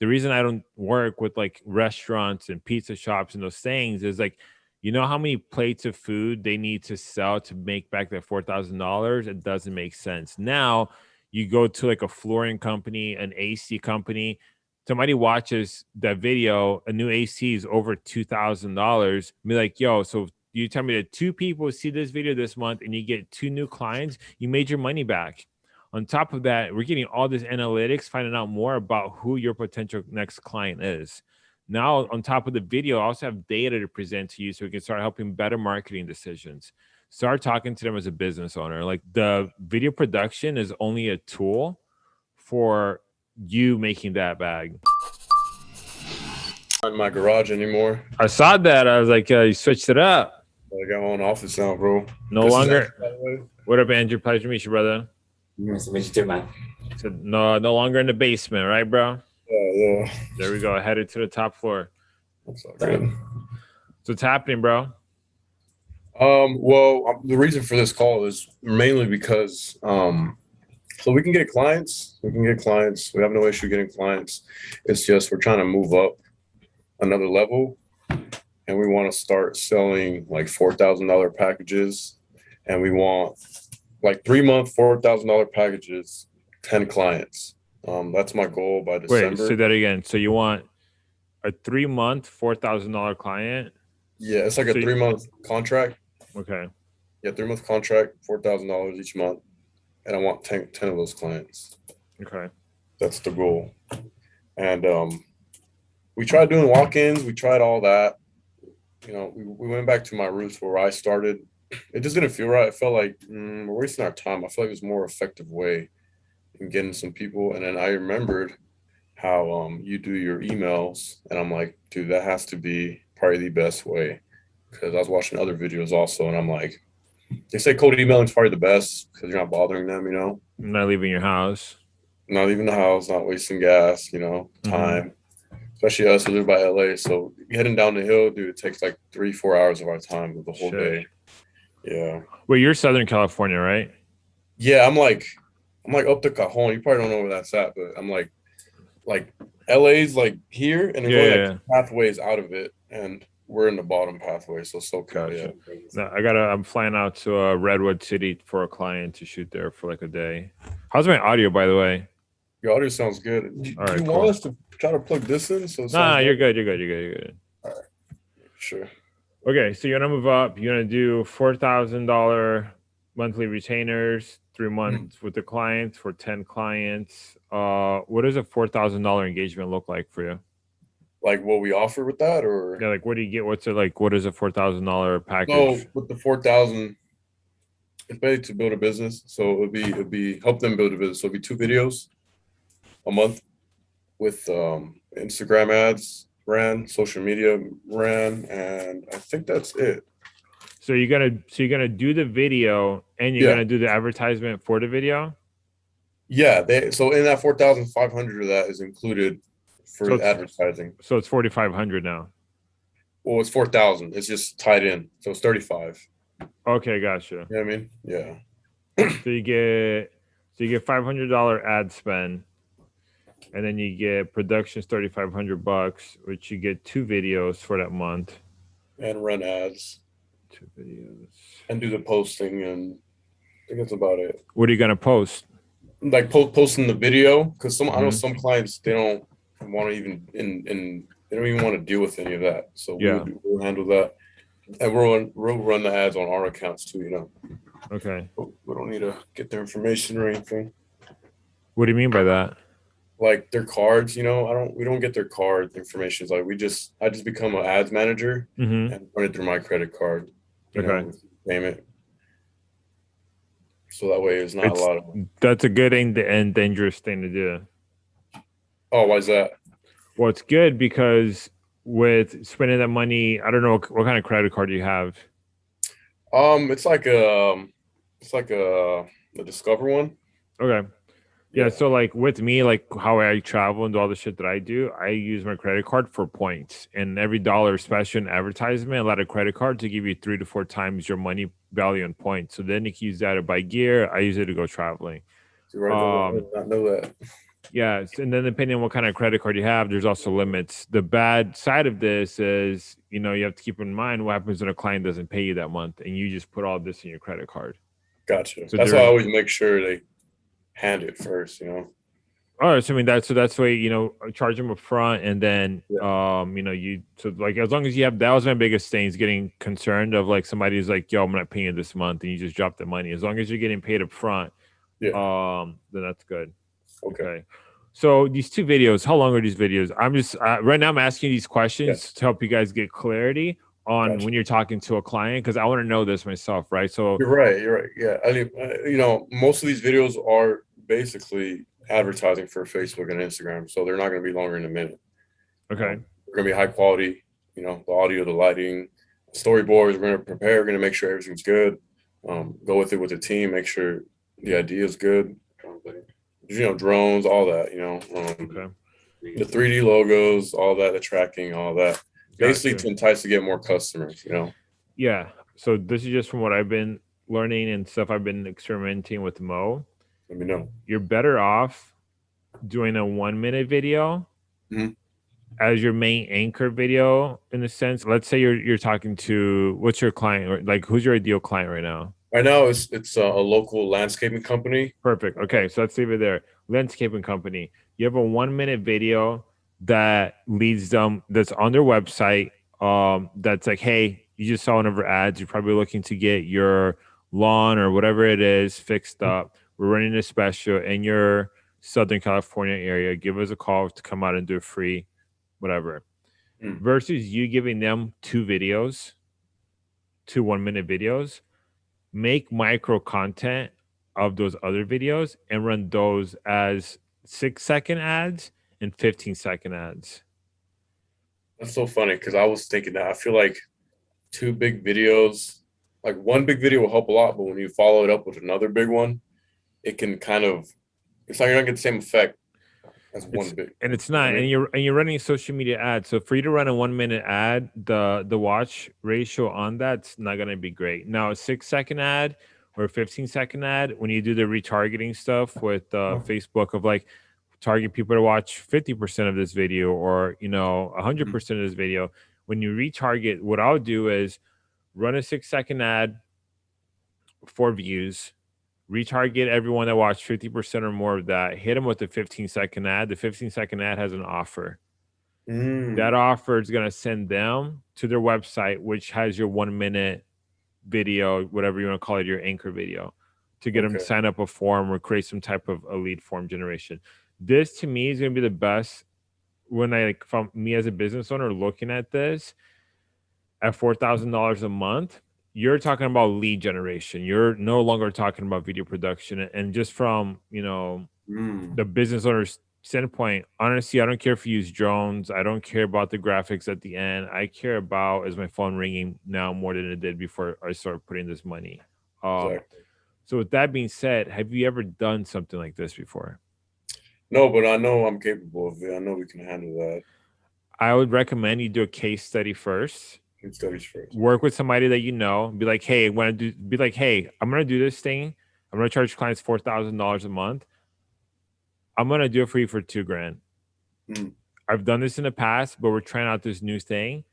the reason I don't work with like restaurants and pizza shops and those things is like, you know how many plates of food they need to sell to make back that four thousand dollars? It doesn't make sense. Now you go to like a flooring company, an AC company, somebody watches that video, a new AC is over two thousand dollars. Be like, yo, so you tell me that two people see this video this month and you get two new clients, you made your money back. On top of that, we're getting all this analytics, finding out more about who your potential next client is. Now, on top of the video, I also have data to present to you so we can start helping better marketing decisions. Start talking to them as a business owner. Like the video production is only a tool for you making that bag. Not in my garage anymore. I saw that. I was like, uh, you switched it up. I got my own office now, bro. No This longer. What up, Andrew? Pleasure to meet you, brother. Nice to you too, man. So no, no longer in the basement, right, bro? Yeah, yeah. There we go. Headed to the top floor. That's all good. So what's happening, bro? Um, well, um, the reason for this call is mainly because um, so we can get clients. We can get clients. We have no issue getting clients. It's just we're trying to move up another level, and we want to start selling like four thousand dollar packages, and we want like three month four thousand dollar packages, ten clients. Um, that's my goal by December. Wait, say that again. So you want a three month, four thousand dollar client? yeah, it's like a so you- three month contract. Okay. Yeah, three month contract, four thousand dollars each month, and I want 10, 10 of those clients. Okay. That's the goal. And um, we tried doing walk-ins. We tried all that. You know, we, we went back to my roots where I started. It just didn't feel right. I felt like mm, we're wasting our time. I feel like there's a more effective way in getting some people. And then I remembered how um you do your emails, and I'm like, dude, that has to be probably the best way. Because I was watching other videos also, and I'm like, they say cold emailing is probably the best because you're not bothering them. You know I'm not leaving your house. not leaving the house, not wasting gas, you know, Mhm. time. Especially us who live by LA. So heading down the hill, dude, it takes like three, four hours of our time of the whole Shit. day. Yeah. Wait, you're Southern California, right? Yeah, I'm like I'm like up to Cajon. You probably don't know where that's at, but I'm like like LA's like here and Yeah, yeah, like pathways out of it and we're in the bottom pathway. So so Gotcha. yeah. No, I gotta. I'm flying out to uh, Redwood City for a client to shoot there for like a day. How's my audio, by the way? Your audio sounds good. Do, All do right, you cool. want us to try to plug this in? So Nah, you're good? good. You're good. You're good. You're good. All right. Sure. Okay, so you're gonna move up. You're gonna do four thousand dollar monthly retainers, three months with the clients for ten clients. Uh, what does a four thousand dollar engagement look like for you? Like what we offer with that or Yeah, like what do you get? What's it like? What is a four thousand dollar So package? with the four thousand, it's basically to build a business. So it would be it would be help them build a business. So it'd be two videos a month with um Instagram ads ran, social media ran, and I think that's it. So you're gonna so you're gonna do the video and you're Yeah. gonna do the advertisement for the video. Yeah, they so in that four thousand five hundred of that is included for So advertising. So it's forty five hundred now. Well, it's four thousand. It's just tied in, so it's thirty five. Okay, gotcha. You know what I mean? Yeah. So you get so you get five hundred dollar ad spend, and then you get productions thirty five hundred bucks, which you get two videos for that month. And run ads Two videos. and do the posting, and I think that's about it. What are you gonna post? like po- posting the video because some I know Mhm. some clients they don't want to even in in they don't even want to deal with any of that. So Yeah. we'll, we'll handle that, and we'll run, we'll run the ads on our accounts too. You know, Okay. We don't need to get their information or anything What do you mean by that? Like their cards. You know, I don't we don't get their card information. It's like we just I just become an ads manager Mm-hmm. and run it through my credit card. You know, Okay. payment. So that way it's not It's- a lot of. That's a good and, and dangerous thing to do. Oh, why is that? Well, it's good because with spending that money, I don't know what, what kind of credit card you have. Um, it's like a, um, it's like a, the Discover one. Okay. Yeah, so like with me, like how I travel and do all the shit that I do, I use my credit card for points. And every dollar, especially in advertisement, a lot of credit cards to give you three to four times your money value in points. So then you can use that to buy gear. I use it to go traveling. See, right I Um, not know that. Yeah, and then depending on what kind of credit card you have, there's also limits. The bad side of this is, you know, you have to keep in mind what happens when a client doesn't pay you that month, and you just put all this in your credit card. Gotcha. So That's why I always make sure they hand it first. You know. All right, so I mean that's so that's why you know charge them up front, and then um you know you so like as long as you have that was my biggest thing is getting concerned of like somebody's like yo I'm not paying you this month and you just drop the money as long as you're getting paid up front, Yeah. um then that's good. Okay. Okay. So these two videos, how long are these videos? I'm just uh, right now. I'm asking these questions to help you guys get clarity on Gotcha. when you're talking to a client because I want to know this myself, right? So You're right. You're right. Yeah. I mean, uh, you know, most of these videos are basically advertising for Facebook and Instagram, so they're not going to be longer than a minute. okay, they're going to be high quality. You know, the audio, the lighting, storyboards. We're going to prepare. We're going to make sure everything's good. Um, go with it with the team. Make sure the idea is good. You know, drones, all that. You know, um, okay. the 3D logos, all that, the tracking, all that. Basically, Gotcha. to entice to get more customers. You know. yeah. So this is just from what I've been learning and stuff I've been experimenting with Mo. Let me know. You're better off doing a one minute video Mhm. as your main anchor video in a sense. Let's say you're you're talking to what's your client or like who's your ideal client right now? Right now, it's it's a, a local landscaping company. Perfect. Okay, so let's leave it there. Landscaping company. You have a one minute video that leads them that's on their website. Um, that's like, hey, you just saw one of our ads. You're probably looking to get your lawn or whatever it is fixed up. We're running a special in your Southern California area. Give us a call to come out and do it free, whatever. Mm. Versus you giving them two videos, two one minute videos make micro content of those other videos and run those as six second ads and 15 second ads. That's so funny because I was thinking that I feel like two big videos, like one big video will help a lot, but when you follow it up with another big one, it can kind of it's not you're not getting the same effect as one It's- big. And it's not, and you're and you're running social media ads. So for you to run a one minute ad, the the watch ratio on that's not gonna be great. Now a six second ad or a 15 second ad, when you do the retargeting stuff with uh, Oh. Facebook of like target people to watch 50% of this video or you know 100% of this video, when you retarget, what I'll do is run a six second ad for views, retarget everyone that watched 50% or more of that, hit them with the 15 second ad. The 15 second ad has an offer. Mm, That offer is going to send them to their website, which has your one minute video, whatever you want to call it, your anchor video, to get them to sign up a form or create some type of a lead form generation. This to me is going to be the best when I like from me as a business owner looking at this at four thousand dollars a month. You're talking about lead generation. You're no longer talking about video production, and just from you know mm, the business owner's standpoint, honestly, I don't care if you use drones. I don't care about the graphics at the end. I care about is my phone ringing now more than it did before I started putting this money. Um, exactly. So with that being said, have you ever done something like this before? No, but I know I'm capable of it. I know we can handle that. I would recommend you do a case study first. Good first. Work with somebody that you know. Be like, hey, when I do, be like, hey, I'm gonna do this thing. I'm gonna charge clients four thousand dollars a month. I'm gonna do it for you for two grand. Mm. I've done this in the past, but we're trying out this new thing.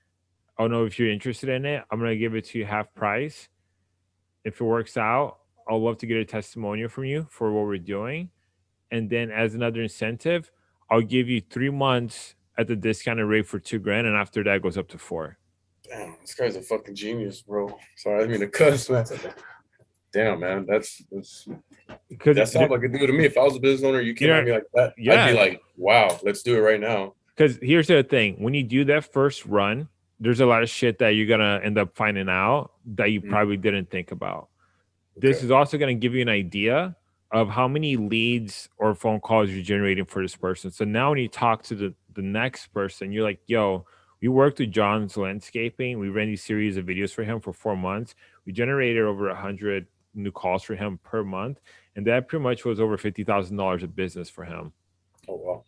I don't know if you're interested in it. I'm gonna give it to you half price. If it works out, I'll love to get a testimonial from you for what we're doing. And then as another incentive, I'll give you three months at the discounted rate for two grand, and after that goes up to four. Damn, this guy's a fucking genius, bro. Sorry, I didn't mean to cuss, man. Damn, man, that's, that's Because that sounds like a deal to me. If I was a business owner, you came at me like that, yeah. I'd be like, wow, let's do it right now. because here's the thing when you do that first run there's a lot of shit that you're gonna end up finding out that you Mm. probably didn't think about this is also to give you an idea of how many leads or phone calls you're generating for this person so now when you talk to the the next person you're like yo we worked with john's landscaping we ran these series of videos for him for four months we generated over 100 new calls for him per month and that pretty much was over $50000 of business for him Oh wow.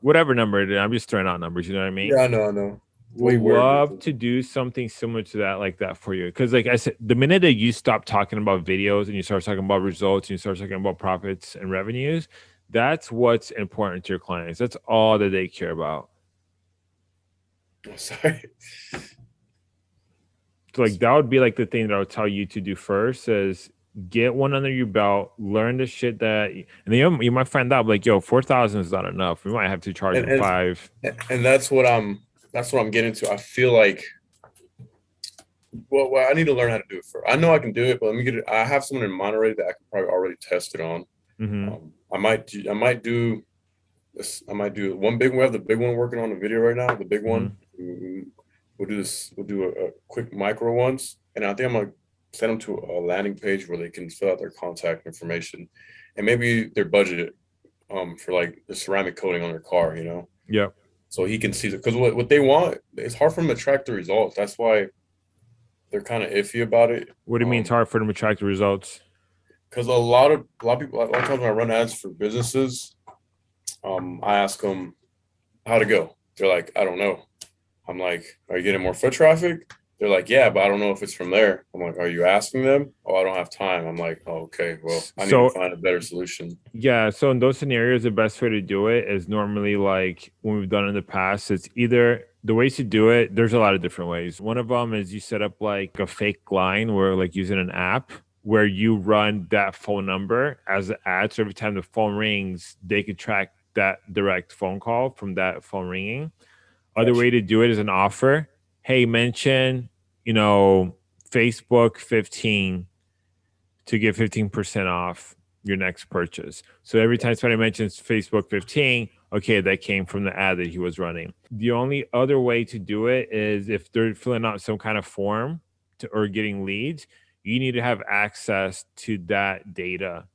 whatever number it is i'm just throwing out numbers you know what i mean Yeah, I know, I know. would love to do something similar to that like that for you because like i said the minute that you stop talking about videos and you start talking about results and you start talking about profits and revenues That's what's important to your clients. That's all that they care about. Sorry. So like that would be like the thing that I would tell you to do first is get one under your belt, learn the shit that, and then you, you might find out like, yo, four thousand is not enough. We might have to charge And- and- five. and that's what I'm that's what I'm getting to. I feel like well, well, I need to learn how to do it first. I know I can do it, but let me get it. I have someone in Monterey that I can probably already test it on. Mhm. Um, I might do, I might do this. I might do one big. We have the big one working on the video right now. The big one. We- We'll do this. We'll do a, a quick micro ones, and I think I'm gonna send them to a landing page where they can fill out their contact information, and maybe their budget, um, for like the ceramic coating on their car. You know, Yeah. so he can see it. Because what what they want, it's hard for them to track the results. That's why they're kind of iffy about it. What do you mean it's Um, hard for them to track the results? because a lot of a lot of people a lot of times when I run ads for businesses, um, I ask them how to go. They're like, I don't know. I'm like, are you getting more foot traffic? They're like, yeah, but I don't know if it's from there. I'm like, are you asking them? Oh, I don't have time. I'm like, oh, okay, well, I need So- to find a better solution. Yeah, so in those scenarios, the best way to do it is normally like when we've done in the past, it's either the ways to do it, there's a lot of different ways. One of them is you set up like a fake line where like using an app where you run that phone number as an ad. So every time the phone rings, they could track that direct phone call from that phone ringing. Other way to do it is an offer. Hey, mention, you know, Facebook 15 to get 15% off your next purchase. So every time somebody mentions Facebook 15, okay, that came from the ad that he was running. The only other way to do it is if they're filling out some kind of form to, or getting leads, you need to have access to that data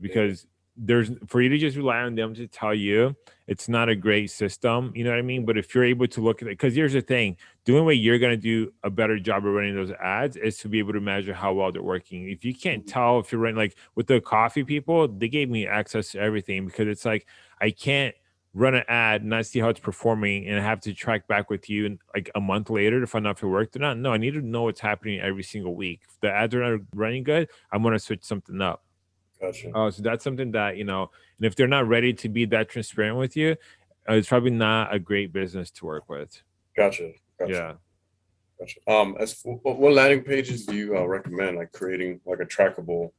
because there's for you to just rely on them to tell you it's not a great system you know what i mean? But if you're able to look at it because here's the thing the only way you're going to do a better job of running those ads is to be able to measure how well they're working. If you can't mm-hmm. tell if you're running like with the coffee people they gave me access to everything because it's like i can't run an ad and not see how it's performing and have to track back with you in like a month later to find out if it worked or not. No i need to know what's happening every single week. If the ads are not running good i'm going to switch something up Gotcha. Oh, so that's something that you know, and if they're not ready to be that transparent with you, uh, it's probably not a great business to work with. Gotcha. Gotcha. Yeah. Gotcha. Um, as for, what, what landing pages do you uh, recommend? Like creating like a trackable,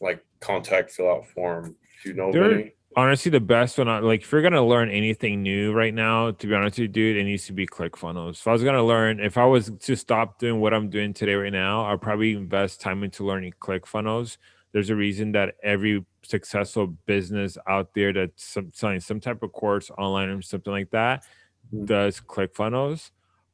like contact fill out form. Do you know There- any? Honestly, the best one, like if you're gonna learn anything new right now, to be honest with you, dude, it needs to be ClickFunnels. If I was gonna learn, if I was to stop doing what I'm doing today right now, I'd probably invest time into learning ClickFunnels. There's a reason that every successful business out there that's some, selling some type of course online or something like that Mm. does ClickFunnels.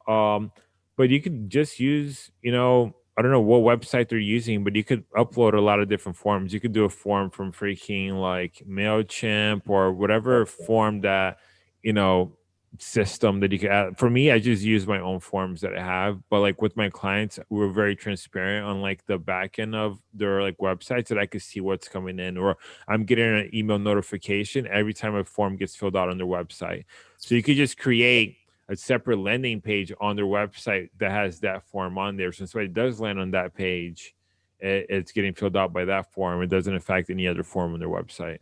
Um, but you could just use, you know, I don't know what website they're using, but you could upload a lot of different forms. You could do a form from freaking like MailChimp or whatever form that, you know, system that you could add. For me, I just use my own forms that I have. But like with my clients, we're very transparent on like the back end of their like websites that I could see what's coming in, or I'm getting an email notification every time a form gets filled out on their website. So you could just create a separate landing page on their website that has that form on there. So it does land on that page, it, it's getting filled out by that form. It doesn't affect any other form on their website.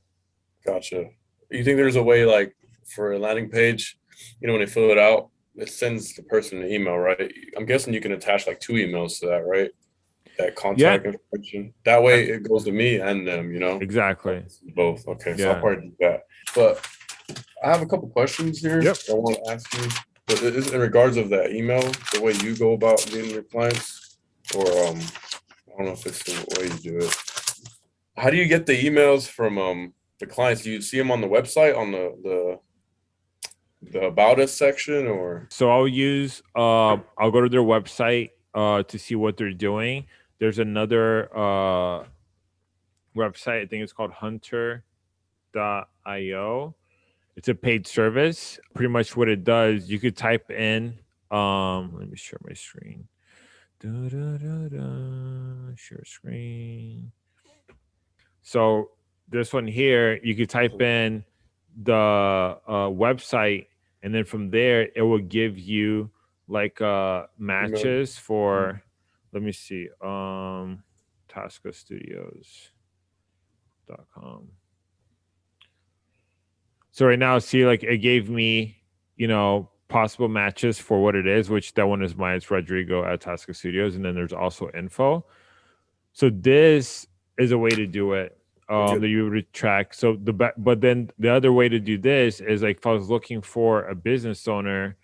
Gotcha. You think there's a way like for a landing page, you know, when they fill it out, it sends the person an email, right? I'm guessing you can attach like two emails to that, right? That contact information. That way it goes to me and them, you know? Exactly. Both. Okay. So Yeah. I'll probably do that. But I have a couple questions here Yep. I want to ask you. But it is in regards of that email, the way you go about getting your clients, or um, I don't know if it's the way you do it. How do you get the emails from um the clients? Do you see them on the website on the the the about us section or So I'll use uh I'll go to their website uh to see what they're doing. There's another uh website, I think it's called hunter.io. It's a paid service. Pretty much what it does, you could type in um let me share my screen. Da, da, da, da, share screen. So this one here, you could type in the uh, website, and then from there it will give you like uh matches for. Let me see. Um, Studios.com. So right now, see, like it gave me, you know, possible matches for what it is, which that one is mine. It's Rodrigo at Tasca Studios, and then there's also info. So this is a way to do it. Um, that you track. So the but then the other way to do this is like if I was looking for a business owner,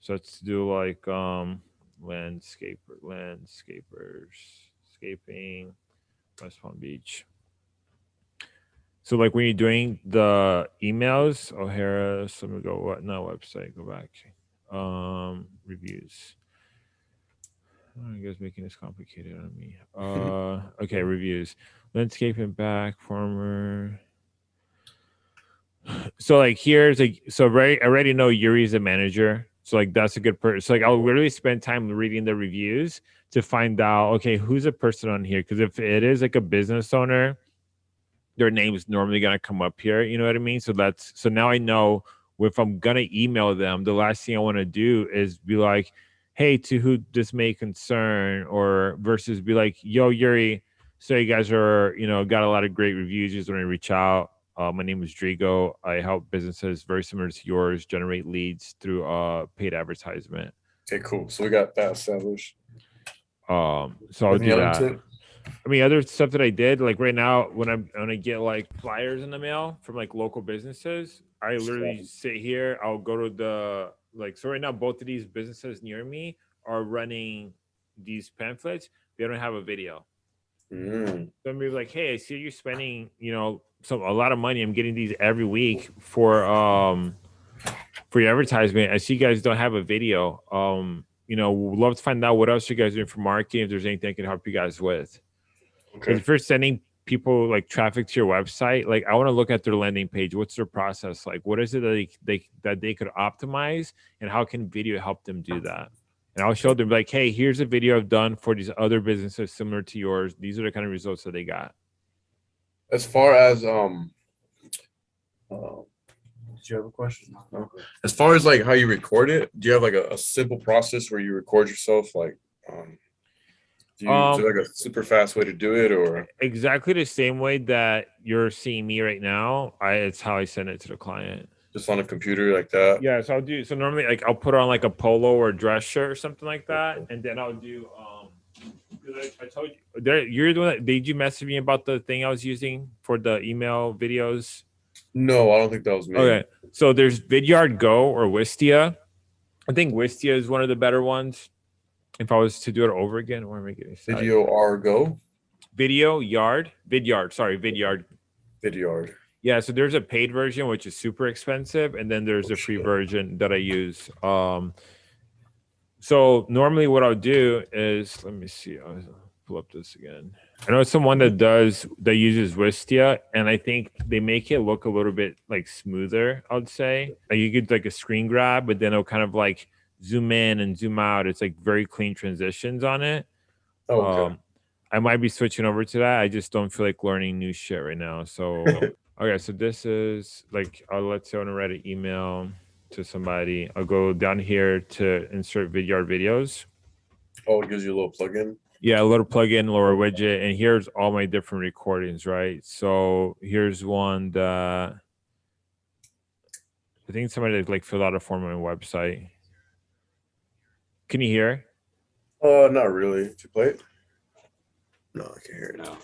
so let's do like um landscaper landscapers scaping West Palm Beach. So like when you're doing the emails, O'Hara, so let me go what no website, go back. Um reviews. Oh, you guys making this complicated on me. Uh okay, reviews. Landscaping back, farmer. So like here's like so right I already know Yuri's a manager. So like that's a good person. So like I'll literally spend time reading the reviews to find out okay who's a person on here because if it is like a business owner their name is normally going to come up here you know what i mean so that's so now i know if i'm going to email them the last thing i want to do is be like hey to who this may concern or versus be like yo yuri so you guys are you know got a lot of great reviews just want to reach out uh, my name is Drigo. I help businesses very similar to yours generate leads through uh, paid advertisement. Okay, cool. So we got that established. Um, so I'll do that. tip? I mean, other stuff that I did, like right now, when I'm when I get like flyers in the mail from like local businesses, I literally sit here. I'll go to the like. So right now, both of these businesses near me are running these pamphlets. They don't have a video. Mm, So I'm like, hey, I see you're spending, you know, some a lot of money. I'm getting these every week for um for your advertisement. I see you guys don't have a video. Um, you know, would love to find out what else you guys are doing for marketing. If there's anything I can help you guys with. okay. If you're sending people like traffic to your website, like I want to look at their landing page. What's their process like? What is it that they, they that they could optimize, and how can video help them do that? And I'll show them like, hey, here's a video I've done for these other businesses similar to yours. These are the kind of results that they got. As far as um, uh, did you have a question? No. As far as like how you record it, do you have like a, a simple process where you record yourself? Like, um, do you, Um, like a super fast way to do it, or Exactly the same way that you're seeing me right now. I it's how I send it to the client. Just on a computer like that? Yeah, so I'll do so normally like I'll put on like a polo or a dress shirt or something like that, and then I'll do um I, I told you there you're the one that did you message me about the thing I was using for the email videos? No, I don't think that was me. Okay. So there's Vidyard Go or Wistia. I think Wistia is one of the better ones. If I was to do it over again, or am I getting? Video R Go, Video Yard, Vidyard, sorry, Vidyard. Vidyard. Yeah, so there's a paid version which is super expensive, and then there's Oh, a free shit. version that I use. Um, so normally what I'll do is let me see. I'll pull up this again. I know someone that does that uses Wistia, and I think they make it look a little bit like smoother. I'd say like you get like a screen grab, but then it'll kind of like zoom in and zoom out. It's like very clean transitions on it. Oh, okay. Um, I might be switching over to that. I just don't feel like learning new shit right now. So, okay, so this is like, I'll let's say I want to write an email to somebody. I'll go down here to insert Vidyard videos. oh, it gives you a little plugin. Yeah, a little plugin, lower widget, and here's all my different recordings, right? So here's one that I think somebody like filled out a form on my website. Can you hear? Uh, not really. Did you play it? No, I can't hear it. No.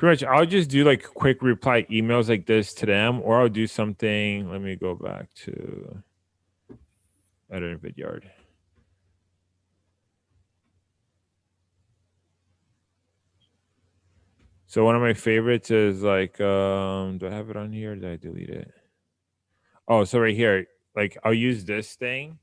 Pretty much I'll just do like quick reply emails like this to them, or I'll do something. Let me go back to editor vidyard. So one of my favorites is like, um, do I have it on here? Did I delete it? Oh, so right here, like I'll use this thing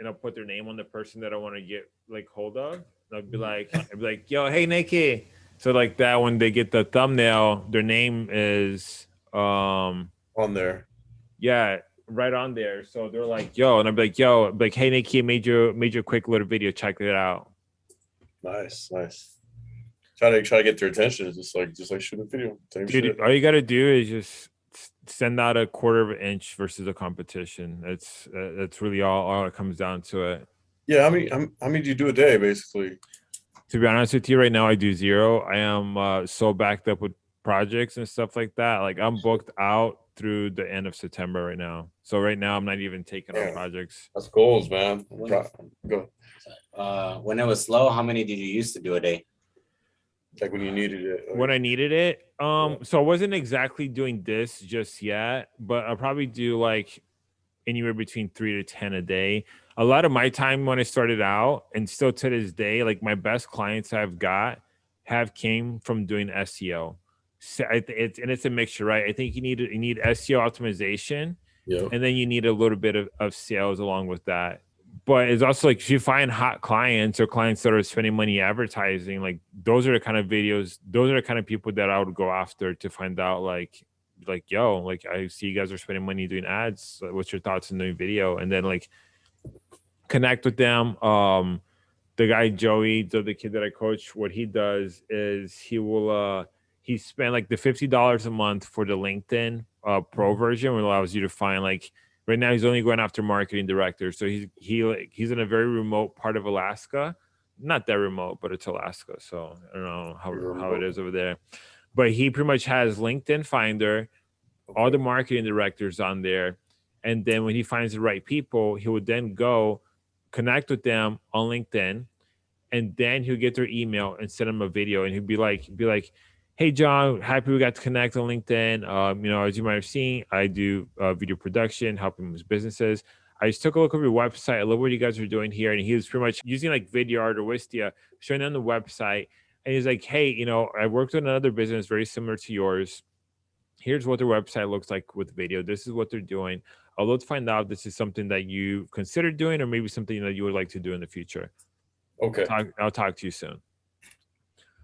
and I'll put their name on the person that I want to get like hold of. And I'll be like, I'll be like, yo, hey Nikki. So like that when they get the thumbnail, their name is um On there. yeah, right on there. So they're like, yo, and I'm like, yo, I'm like, hey Nikki, I made you made you a quick little video. Check it out. Nice, nice. Try to try to get their attention. It's just like just like shooting a video. Dude, shit. all you gotta do is just send out a quarter of an inch versus the competition. That's uh, that's really all all it comes down to it. Yeah, I mean, how many do you do a day basically? To be honest with you, right now I do zero. I am uh, so backed up with projects and stuff like that. Like I'm booked out through the end of September right now. So right now I'm not even taking on projects. That's goals, man. When- Try- Go Uh, when it was slow, how many did you used to do a day? like when you needed it. like- when I needed it. Um, Yeah. so I wasn't exactly doing this just yet, but I'll probably do like anywhere between three to ten a day. A lot of my time when I started out, and still to this day, like my best clients I've got have came from doing SEO. So it's and it's a mixture, right? I think you need you need SEO optimization, yeah. and then you need a little bit of, of sales along with that but it's also like if you find hot clients or clients that are spending money advertising like those are the kind of videos those are the kind of people that i would go after to find out like like yo like i see you guys are spending money doing ads what's your thoughts on doing video and then like connect with them. Um the guy joey the, the kid that i coach what he does is he will uh he spent like the $50 a month for the linkedin uh pro version which allows you to find like right now he's only going after marketing directors so he's he like he's in a very remote part of alaska. Not that remote but it's alaska so i don't know how, how it is over there. But he pretty much has linkedin finder all the marketing directors on there and then when he finds the right people he would then go connect with them on linkedin and then he'll get their email and send them a video and he'll be like be like hey john happy we got to connect on linkedin. Um, you know as you might have seen i do uh, video production helping with businesses. I just took a look at your website. I love what you guys are doing here and he was pretty much using like vidyard or wistia showing them the website and he's like hey you know i worked with another business very similar to yours. Here's what their website looks like with video. This is what they're doing i'd love to find out if this is something that you consider doing or maybe something that you would like to do in the future Okay. talk, I'll talk to you soon.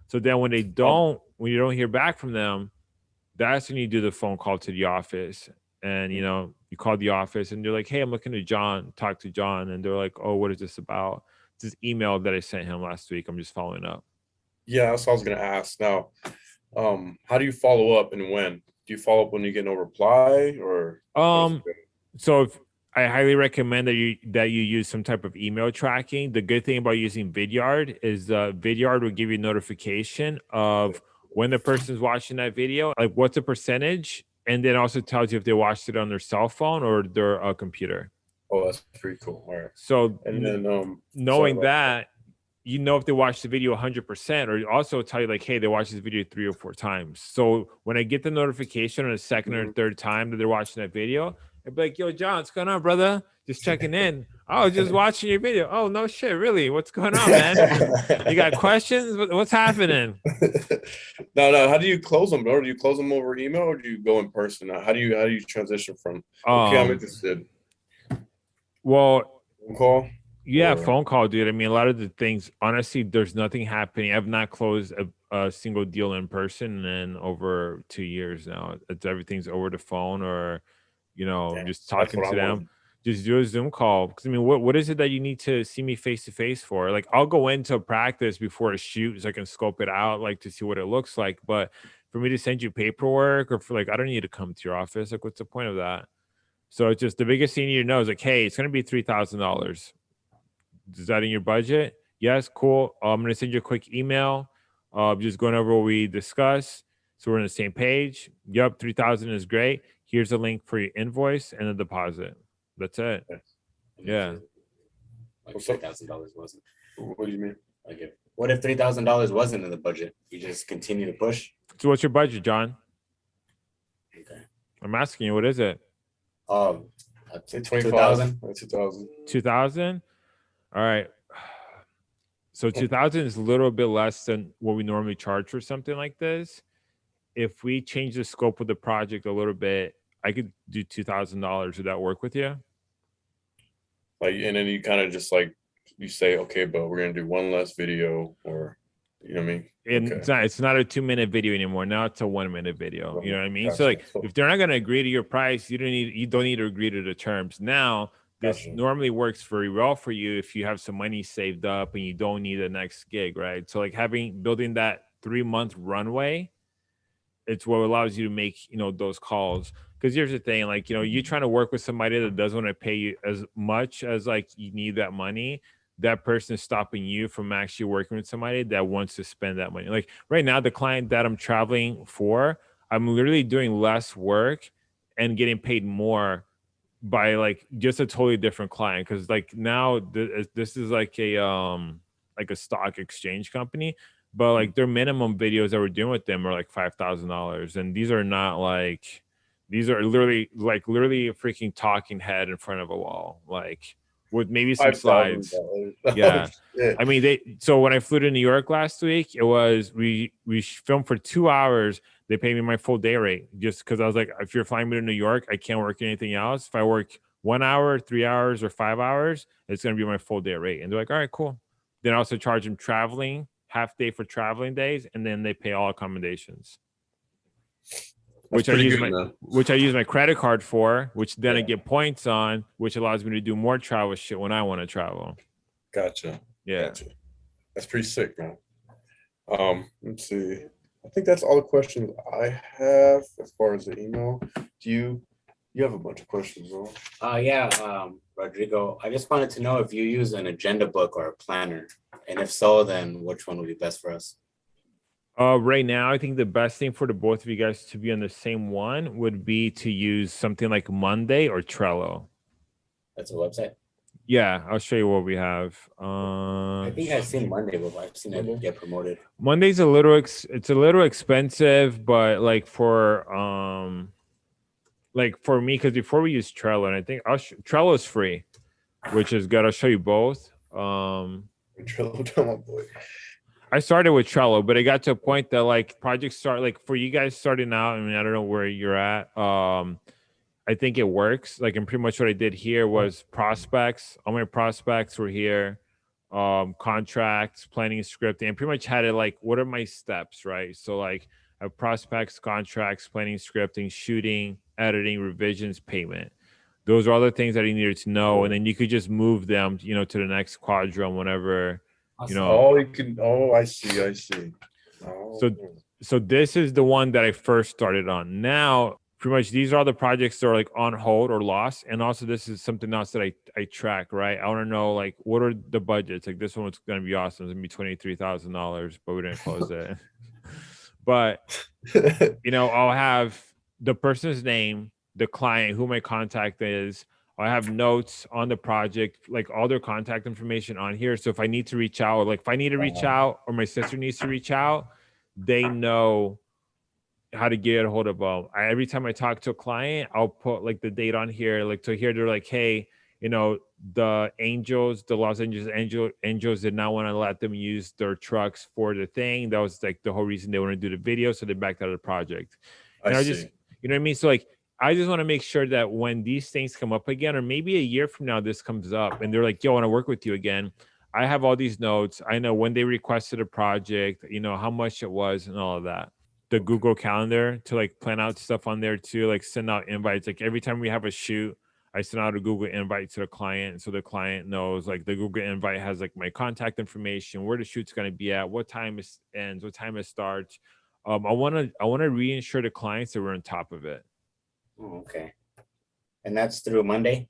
So then when they don't, when you don't hear back from them, that's when you do the phone call to the office. And you know, you call the office and they're like, Hey, I'm looking to John, talk to John. And they're like, Oh, what is this about? It's this email that I sent him last week. I'm just following up. Yeah, that's what I was gonna ask. Now, um, how do you follow up and when? Do you follow up when you get no reply or? Um, so if, I highly recommend that you that you use some type of email tracking. The good thing about using Vidyard is uh, Vidyard will give you notification of when the person's watching that video, like what's the percentage, and then also tells you if they watched it on their cell phone or their uh, computer. Oh, that's pretty cool. All right. So And then um, knowing about that, you know if they watched the video 100% or also tell you like hey they watched this video three or four times so when i get the notification on the 2nd or Mhm. third time that they're watching that video i'd be like yo john what's going on brother just checking in oh just watching your video oh no shit really what's going on man you got questions what's happening no, no. How do you close them, bro? Do you close them over email or do you go in person? How do you how do you transition from okay, I'm um, interested well phone call? Yeah, Or- phone call, dude. I mean, a lot of the things, honestly, there's nothing happening. I've not closed a, a single deal in person in over two years now. It's everything's over the phone or, you know, Yeah, just talking to I them. want. Just do a Zoom call. Because I mean, what, what is it that you need to see me face to face for? Like, I'll go into practice before a shoot so I can scope it out, like to see what it looks like. But for me to send you paperwork or for like, I don't need to come to your office. Like, what's the point of that? So it's just the biggest thing you need to know is like, hey, it's gonna be three thousand dollars. Is that in your budget? Yes, cool. Uh, I'm gonna send you a quick email. Uh, just going over what we discussed, so we're on the same page. Yep, three thousand is great. Here's a link for your invoice and a deposit. That's it. Yeah. Like What's three dollars wasn't. What do you mean? Like if, what if three thousand dollars wasn't in the budget? You just continue to push. So what's your budget, John? Okay. I'm asking you. What is it? Um, Say two 25. thousand. Two thousand. Two thousand. All right. So two thousand is a little bit less than what we normally charge for something like this. If we change the scope of the project a little bit, I could do two thousand dollars. Would that work with you? Like, and then you kind of just like you say, okay, but we're gonna do one less video, or you know what I mean? And Okay. it's not it's not a two minute video anymore. Now it's a one minute video. One You know what I mean? So like if they're not gonna agree to your price, you don't need you don't need to agree to the terms. Now this Gotcha. normally works very well for you if you have some money saved up and you don't need the next gig, right? So like having building that three month runway, it's what allows you to make you know those calls. Because here's the thing, like you know, you're trying to work with somebody that doesn't want to pay you as much as like you need that money. that person is stopping you from actually working with somebody that wants to spend that money. Like right now, the client that I'm traveling for, I'm literally doing less work and getting paid more by like just a totally different client because like now th- this is like a um like a stock exchange company but mm-hmm. like their minimum videos that we're doing with them are like five thousand dollars and these are not like these are literally like literally a freaking talking head in front of a wall like with maybe some slides $5,000. Yeah. I mean, they. So when I flew to New York last week, it was we we filmed for two hours. They paid me my full day rate just because I was like, if you're flying me to New York, I can't work anything else. If I work one hour, three hours, or five hours, it's gonna be my full day rate. And they're like, all right, cool. Then I also charge them traveling half day for traveling days, and then they pay all accommodations, That's which I use my man. which I use my credit card for, which then I get points on, which allows me to do more travel shit when I want to travel. Gotcha. Yeah. Gotcha. That's pretty sick, man. Um, let's see. I think that's all the questions I have as far as the email. Do you you have a bunch of questions, though? Uh, yeah, um, Rodrigo, I just wanted to know if you use an agenda book or a planner, and if so, then which one would be best for us? Uh, right now, I think the best thing for the both of you guys to be on the same one would be to use something like Monday or Trello. That's a website. Yeah, I'll show you what we have. Uh, I think I've seen Monday but I've seen it get promoted. Monday's a little ex- it's a little expensive, but like for um, like for me, because before we use Trello, and I think I'll Trello is free, which is good. I'll show you both. Um, Trello, tell my boy. I started with Trello, but it got to a point that like projects start like for you guys starting out. I mean, I don't know where you're at. Um, I think it works. Like, and pretty much what I did here was prospects. All my prospects were here. Um, contracts, planning, scripting, and pretty much had it like, what are my steps, right? So like, I have prospects, contracts, planning, scripting, shooting, editing, revisions, payment. Those are other things that he needed to know, and then you could just move them, you know, to the next quadrant whenever you know. Oh, you can. Oh, I see. I see. Oh, So- so this is the one that I first started on. Now, pretty much these are all the projects that are like on hold or lost. And also this is something else that I, I track, right? I want to know like what are the budgets? Like this one's gonna be awesome. It's gonna be twenty three thousand dollars, but we didn't close it. but you know, I'll have the person's name, the client, who my contact is. I have notes on the project, like all their contact information on here. So if I need to reach out, like if I need to reach Uh-huh. out, or my sister needs to reach out, they know how to get a hold of them. I, every time I talk to a client, I'll put like the date on here. Like to here, they're like, hey, you know, the Angels, the Los Angeles Angel Angels did not want to let them use their trucks for the thing. That was like the whole reason they want to do the video, so they backed out of the project. I And I see. just, you know what I mean? So like, I just want to make sure that when these things come up again, or maybe a year from now, this comes up, and they're like, "Yo, I want to work with you again." I have all these notes. I know when they requested a project, you know how much it was, and all of that. The Google Calendar to like plan out stuff on there too, like send out invites. Like every time we have a shoot, I send out a Google invite to the client, so the client knows. Like the Google invite has like my contact information, where the shoot's going to be at, what time it ends, what time it starts. Um, I want to I want to reinsure the clients that we're on top of it. Oh, okay. And that's through Monday?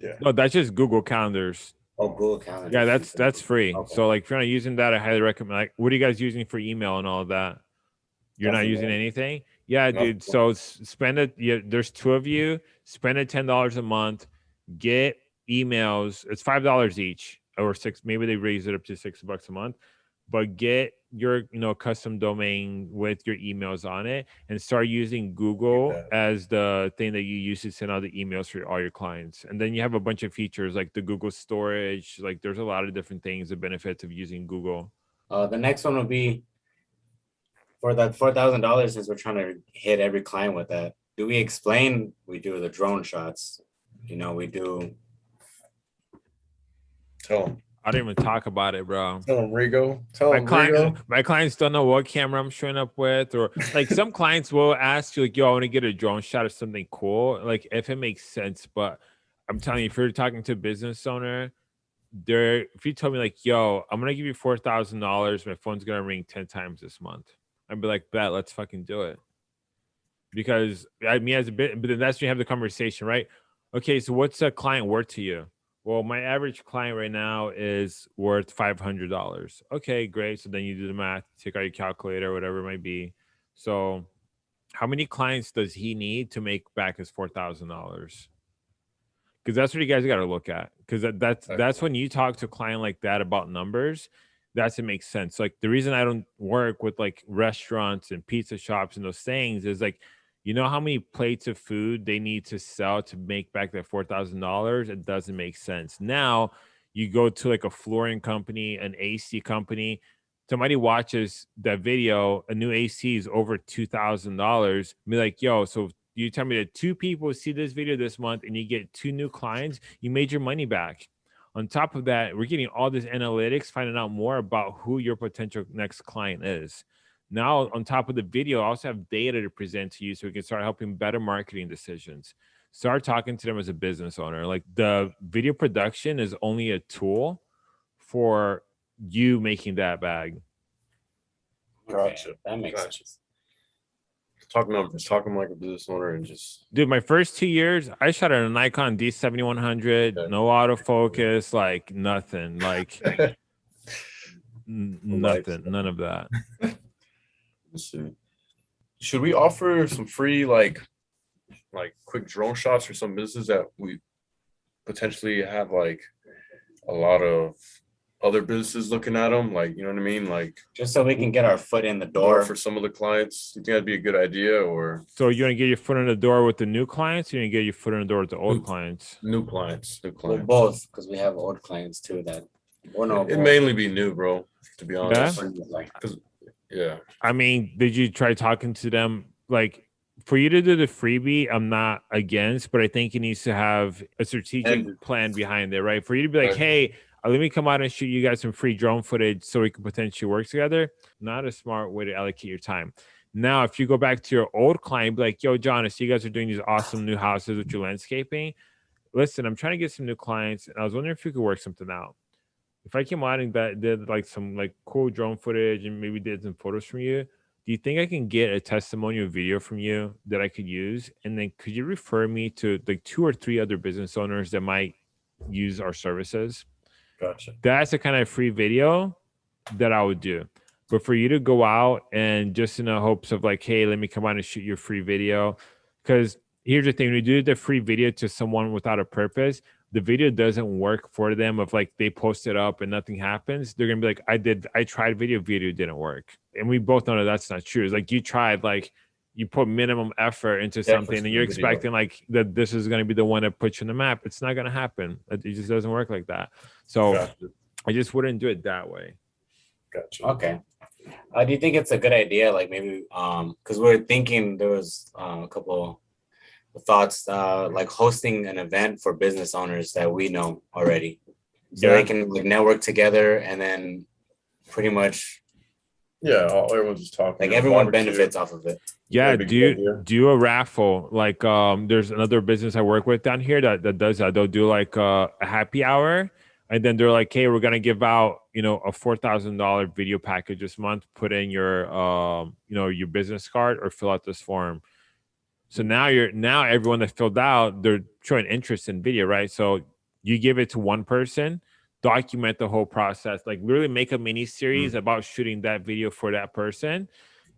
Yeah. No, that's just Google Calendars. Oh, Google Calendar. Yeah, that's that's free. Okay. So like if you're not using that, I highly recommend. Like, what are you guys using for email and all of that? You're not using man. anything? Yeah, Nothing. dude. So spend it. Yeah, there's two of you. Spend it ten dollars a month. Get emails. It's five dollars each, or six. Maybe they raise it up to six bucks a month. But get your you know custom domain with your emails on it, and start using Google as the thing that you use to send out the emails for all your clients. And then you have a bunch of features like the Google storage. Like there's a lot of different things, the benefits of using Google. Uh, the next one will be for that four thousand dollars, since we're trying to hit every client with that. Do we explain? We do the drone shots. You know, we do. Tell him. I didn't even talk about it, bro. Tell him, Rigo. Tell my him, clients, Rigo. my clients don't know what camera I'm showing up with, or like some clients will ask you, like, "Yo, I want to get a drone shot of something cool," like if it makes sense. But I'm telling you, if you're talking to a business owner, there, if you told me like, "Yo, I'm gonna give you four thousand dollars, my phone's gonna ring ten times this month," I'd be like, "Bet, let's fucking do it." Because I mean, as a bit, but then that's when you have the conversation, right? Okay, so what's a client worth to you? Well, my average client right now is worth five hundred dollars. Okay, great. So then you do the math, take out your calculator, whatever it might be. So, how many clients does he need to make back his four thousand dollars? Because that's what you guys got to look at. Because that, that's that's when you talk to a client like that about numbers. That's it makes sense. Like the reason I don't work with like restaurants and pizza shops and those things is like you know how many plates of food they need to sell to make back that four thousand dollars? It doesn't make sense. Now you go to like a flooring company, an AC company. Somebody watches that video, a new AC is over two thousand dollars. Be like, yo, so you tell me that two people see this video this month and you get two new clients, you made your money back. On top of that, we're getting all this analytics, finding out more about who your potential next client is. Now, on top of the video, I also have data to present to you so we can start helping better marketing decisions. Start talking to them as a business owner. Like the video production is only a tool for you making that bag. Okay, Gotcha. That makes Gotcha. sense. Talk numbers, talk them like a business owner, and just Dude, my first two years, I shot at a Nikon D7100, Okay. no autofocus, like nothing, like nothing, none of that. Let's see. Should we offer some free like like quick drone shots for some businesses that we potentially have like a lot of other businesses looking at them? Like, you know what I mean? Like Just so we can get our foot in the door door. for some of the clients. You think that'd be a good idea or So you want to get your foot in the door with the new clients, or you want to get your foot in the door with the old clients? new clients? New Well, clients. both, because we have old clients too that. Well, no, It mainly be new, bro. To be honest. Like, Yeah. I mean, did you try talking to them? Like, for you to do the freebie, I'm not against, but I think it needs to have a strategic And- plan behind it, right? For you to be like, Right. hey, uh, let me come out and shoot you guys some free drone footage so we can potentially work together. Not a smart way to allocate your time. Now, if you go back to your old client, be like, yo, John, I see you guys are doing these awesome new houses with your landscaping. Listen, I'm trying to get some new clients, and I was wondering if you could work something out. If I came out and that did like some like cool drone footage and maybe did some photos from you, do you think I can get a testimonial video from you that I could use? And then could you refer me to like two or three other business owners that might use our services? Gotcha. that's the kind of free video that I would do. But for you to go out and just in the hopes of like, hey, let me come out and shoot your free video. Because here's the thing: when you do the free video to someone without a purpose, the video doesn't work for them. If like they post it up and nothing happens, they're gonna be like, I did, I tried video, video didn't work. And we both know that that's not true. It's like you tried, like you put minimum effort into Yeah, something, and you're the video. expecting like that this is gonna be the one that puts you on the map. It's not gonna happen. It just doesn't work like that. So. Gotcha. I just wouldn't do it that way. Gotcha. okay. Uh, do you think it's a good idea? Like maybe, um, because we're thinking there was uh, a couple of thoughts, uh, like hosting an event for business owners that we know already, so Yeah. they can like network together and then pretty much Yeah, all, everyone's just talking. like everyone barbecue. benefits off of it. Yeah, do good, do a raffle. Like um there's another business I work with down here that, that does that. They'll do like uh, a happy hour and then they're like, hey, we're gonna give out, you know, a four thousand dollar video package this month. Put in your um, you know, your business card or fill out this form. So now you're now everyone that filled out, they're showing interest in video, right? So you give it to one person, document the whole process, like literally make a mini series mm. about shooting that video for that person,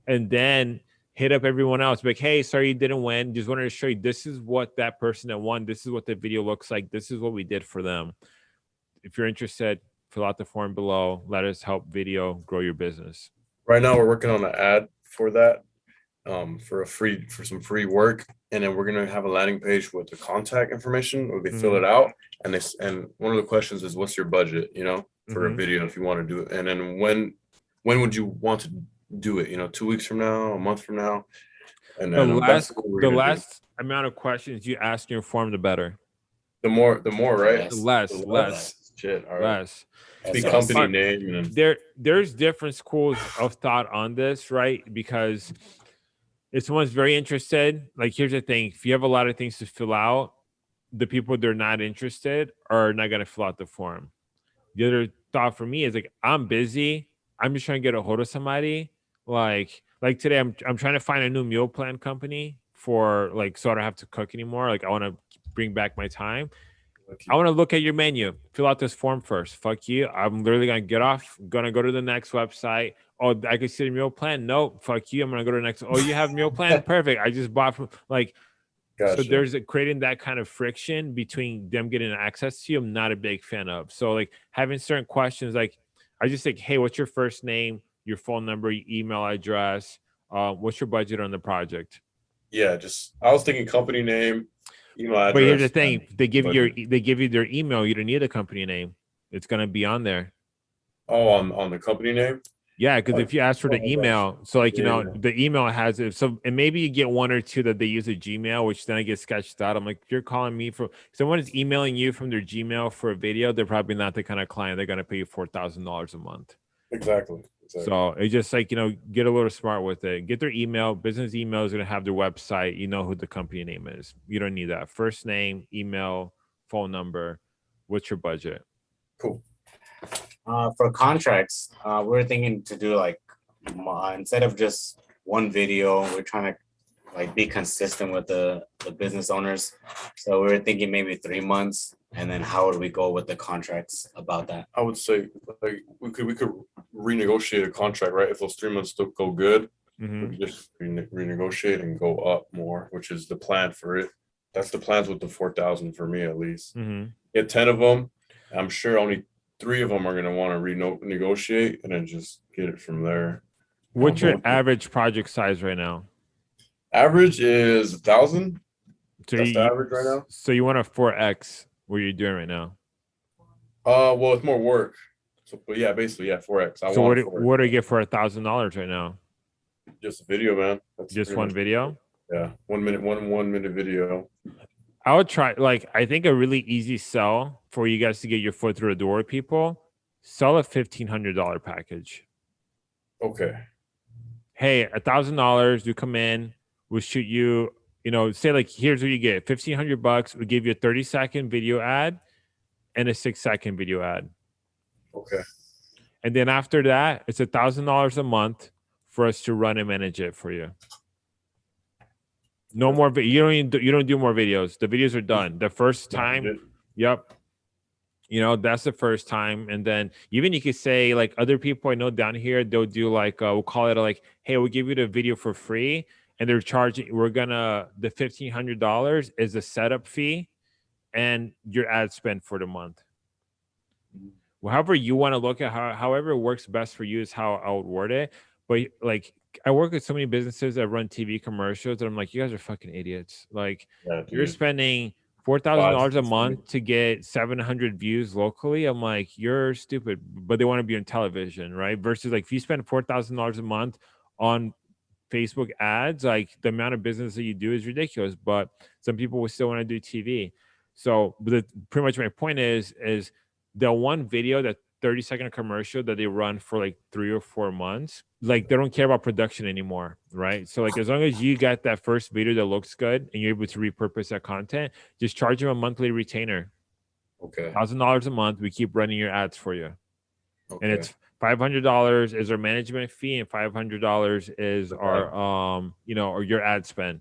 and then hit up everyone else. Like, hey, sorry you didn't win. Just wanted to show you this is what that person that won. This is what the video looks like. This is what we did for them. If you're interested, fill out the form below. Let us help video grow your business. Right now, we're working on an ad for that, um, for a free for some free work, and then we're gonna have a landing page with the contact information. Where they fill it out, and this and one of the questions is, "What's your budget?" You know, for a Mhm. video if you want to do it, and then when when would you want to do it? You know, two weeks from now, a month from now, and The then um, that's last the gonna do. last amount of questions you ask your form, the better. the more the more right Less. Less, The less, shit all right less. Speak That's company name and there there's different schools of thought on this right because if someone's very interested like here's the thing if you have a lot of things to fill out the people that are not interested are not going to fill out the form. The other thought for me is like i'm busy i'm just trying to get a hold of somebody like like today i'm, I'm trying to find a new meal plan company for like so i don't have to cook anymore like i want to bring back my time I want to look at your menu. Fill out this form first. Fuck you. I'm literally gonna get off. Gonna go to the next website. Oh, I can see the meal plan. No, Fuck you. I'm gonna go to the next. Oh, you have meal plan. Perfect. I just bought from like. Gotcha. So there's a, creating that kind of friction between them getting access to you. I'm not a big fan of. So like having certain questions, like I just think, hey, what's your first name, your phone number, your email address, uh, what's your budget on the project? yeah, just I was thinking company name, email. But here's the thing: they give you your they give you their email. You don't need a company name. It's gonna be on there. Oh, on on the company name. Yeah, because Oh, if you ask for oh the email, so like you Yeah, know, the email has it. So and maybe you get one or two that they use a Gmail, which then I get sketched out. I'm like, you're calling me for someone is emailing you from their Gmail for a video. They're probably not the kind of client they're gonna pay you four thousand dollars a month. Exactly. Exactly. So it's just like you know, get a little smart with it. Get their email. Business email is gonna have their website. You know who the company name is. You don't need that. First name, email, phone number. What's your budget? cool. Uh, for contracts, uh, we're thinking to do like mo- instead of just one video, we're trying to like be consistent with the the business owners. So we were thinking maybe three months, and then how would we go with the contracts about that? I would say like we could we could renegotiate a contract, right? If those three months don't go good, Mhm. we just rene- renegotiate and go up more, which is the plan for it. That's the plans with the four thousand for me at least. Mhm. Get ten of them. I'm sure only three of them are gonna want to renegotiate and then just get it from there. What's your average project size right now? Average is a thousand. So That's you, the average right now. So you want a four X? What are you're doing right now? Uh, well, it's more work. So, but yeah, basically, yeah, four X. I so what? want do- 4X. What do you get for a thousand dollars right now? Just a video, man. That's Just one video? Yeah, one minute, one one minute video. I would try. Like I think a really easy sell for you guys to get your foot through the door, people. Sell a fifteen hundred dollar package. Okay. hey, a thousand dollars, you come in, we'll shoot you, you know, say like here's what you get. Fifteen hundred bucks, we give you a 30 second video ad and a six second video ad. Okay. And then after that, it's a thousand dollars a month for us to run and manage it for you. No more you don't even do, you don't do more videos. The videos are done. The first time Yep. You know, that's the first time. And then even you could say like other people I know down here, they'll do like uh, we'll call it like, hey, we'll give you the video for free. And they're charging, we're gonna the fifteen hundred dollars is the setup fee and your ad spend for the month. Well, however you want to look at how however works best for you is how I would word it. But like I work with so many businesses that run TV commercials, and I'm like, you guys are fucking idiots. Like Yeah, you're spending four thousand dollars a month to get seven hundred views locally. I'm like, you're stupid, but they want to be on television, right? Versus like if you spend four thousand dollars a month on Facebook ads, like the amount of business that you do is ridiculous. But some people will still want to do TV. So, the, pretty much my point is, is the one video that 30 second commercial that they run for like three or four months like they don't care about production anymore right so like as long as you got that first video that looks good and you're able to repurpose that content just charge them a monthly retainer Okay. thousand dollars a month we keep running your ads for you okay. and it's five hundred dollars is our management fee and five hundred dollars is our um you know or your ad spend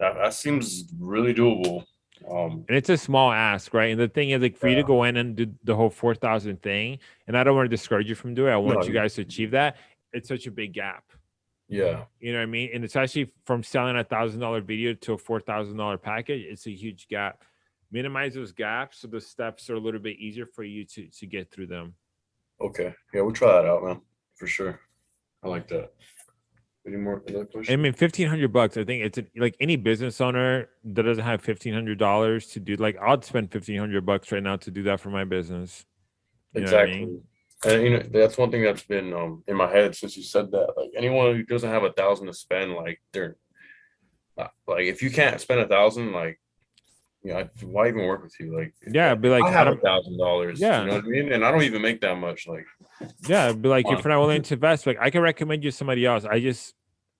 that, that seems really doable. Um, and it's a small ask, right? And the thing is, like, for you to go in and do the whole four thousand thing, and I don't want to discourage you from doing it. I want No, you you- guys to achieve that. It's such a big gap. yeah. You know what I mean? And it's actually from selling a thousand dollar video to a four thousand dollar package. It's a huge gap. Minimize those gaps so the steps are a little bit easier for you to to get through them. Okay. Yeah, we'll try that out, man. For sure. I like that. Any more I mean, fifteen hundred bucks. I think it's a, like any business owner that doesn't have fifteen hundred dollars to do. Like, I'd spend fifteen hundred bucks right now to do that for my business. You I exactly. mean? And you know, that's one thing that's been um in my head since you said that. Like anyone who doesn't have a thousand to spend, like they're like if you can't spend a thousand, like you know, I- why even work with you? Like Yeah, be like, I have a thousand dollars. Yeah. You know what I mean? And I don't even make that much. Like Yeah, but like if you're not willing to invest, like I can recommend you somebody else. I just,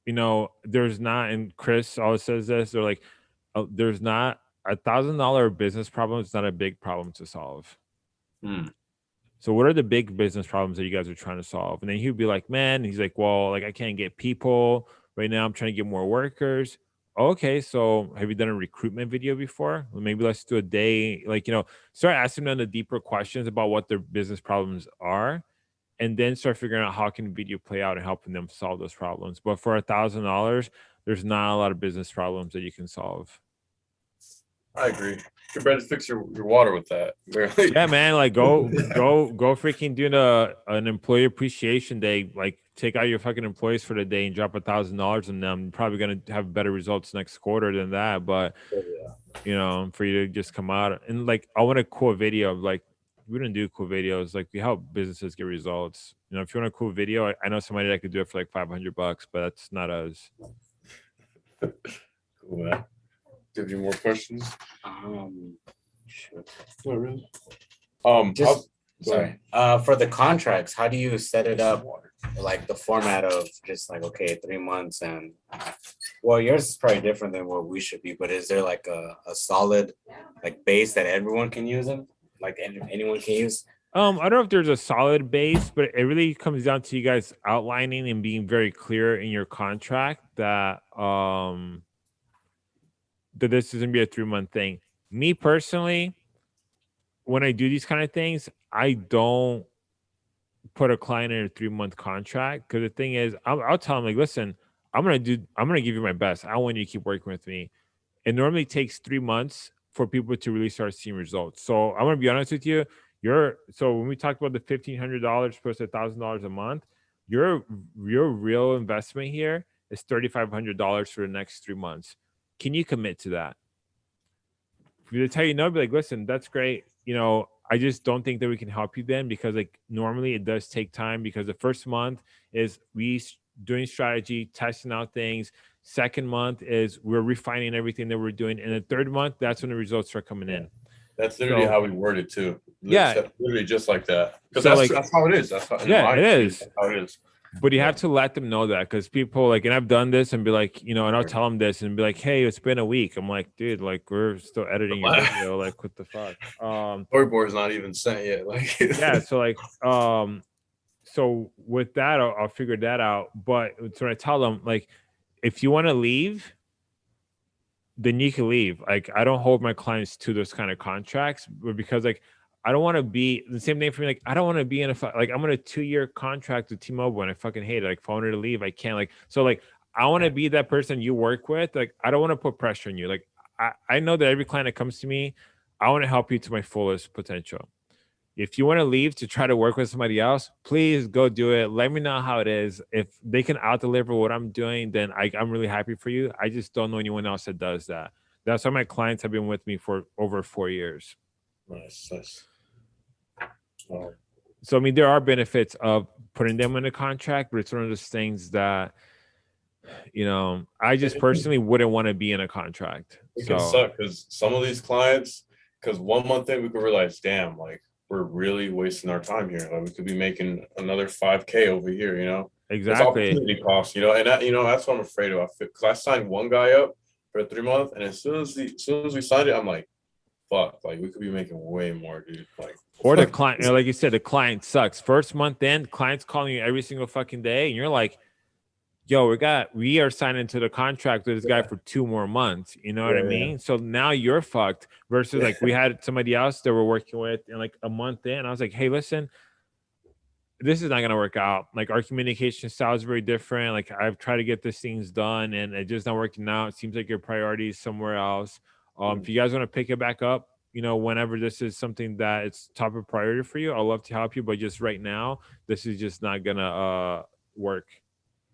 you know, there's not, and Chris always says this. They're like, uh, there's not a thousand dollar business problem. It's not a big problem to solve. Hmm. So what are the big business problems that you guys are trying to solve? And then he'd be like, man, he's like, well, like I can't get people right now. I'm trying to get more workers. Okay, so have you done a recruitment video before? Well, maybe let's do a day, like, you know, start asking them the deeper questions about what their business problems are and then start figuring out how can video play out and helping them solve those problems. But for a thousand dollars, there's not a lot of business problems that you can solve. I agree. You better fix your, your water with that. Barely. Yeah, man, like go go go freaking do a, an employee appreciation day. Like take out your fucking employees for the day and drop a thousand dollars on them. You're probably gonna have better results next quarter than that. But Oh, yeah. you know, for you to just come out and like I want a cool video of like we don't do cool videos. Like we help businesses get results. You know, if you want a cool video, I, I know somebody that could do it for like 500 bucks, but that's not us. Cool, man. Do you have any more questions? Um, shoot. Not really. Um, Just- how's- go Sorry. Uh, for the contracts, how do you set it up? Like the format of just like, okay, three months and, well, yours is probably different than what we should be, but is there like a, a solid like base that everyone can use them? Like any- anyone can use? Um, I don't know if there's a solid base, but it really comes down to you guys outlining and being very clear in your contract that um that this is gonna be a three month thing. Me personally, when I do these kind of things, I don't put a client in a three month contract because the thing is, I'll, I'll tell them like, listen, I'm gonna do, I'm gonna give you my best. I want you to keep working with me. It normally takes three months for people to really start seeing results. So I'm gonna be honest with you. Your so when we talked about the fifteen hundred dollars plus a thousand dollars a month, your your real investment here is thirty five hundred dollars for the next three months. Can you commit to that? If they tell you no, be like, listen, that's great. You know, I just don't think that we can help you then because like normally it does take time because the first month is we doing strategy, testing out things. Second month is we're refining everything that we're doing, and the third month that's when the results start coming in. That's literally So- how we word it too. Yeah. That's Literally just like that. Because So, that's, like- that's how it is. That's how, Yeah, it that's how it is. But you have to let them know that because people like, and I've done this and be like, you know, and I'll tell them this and be like, hey, it's been a week. I'm like, dude, like we're still editing your video. Like, what the fuck? Um, Storyboard's not even sent yet. Like yeah. So like, um, so with that, I'll, I'll figure that out. But so I tell them like, if you want to leave, then you can leave. Like, I don't hold my clients to those kind of contracts, but because like. I don't want to be the same thing for me. Like, I don't want to be in a like I'm on a two year contract with T-Mobile and I fucking hate it. Like, if I wanted to leave, I can't. Like, so like I want to be that person you work with. Like, I don't want to put pressure on you. Like, I, I know that every client that comes to me, I want to help you to my fullest potential. If you want to leave to try to work with somebody else, please go do it. Let me know how it is. If they can out deliver what I'm doing, then I, I'm really happy for you. I just don't know anyone else that does that. That's why my clients have been with me for over four years. nice, nice. So I mean, there are benefits of putting them in a contract, but it's one of those things that, you know, I just personally wouldn't want to be in a contract. it So can suck because some of these clients, because one month in we could realize, damn, like we're really wasting our time here. Like we could be making another five k over here. You know, It's exactly, opportunity cost. You know, and that, you know that's what I'm afraid of. Because I signed one guy up for three months, and as soon as the, as soon as we signed it, I'm like, fuck, like we could be making way more, dude. Like or the client, you know, like you said, the client sucks. First month in, client's calling you every single fucking day, and you're like, "Yo, we got, we are signing to the contract with this guy for two more months." You know what I Yeah, yeah. mean? So now you're fucked. Versus like we had somebody else that we're working with, and like a month in, I was like, "Hey, listen." this is not going to work out. Like our communication style is very different. Like I've tried to get these things done and it's just not working out. It seems like your priority is somewhere else. Um, if you guys want to pick it back up, you know, whenever this is something that it's top of priority for you, I'd love to help you. But just right now, this is just not gonna uh work.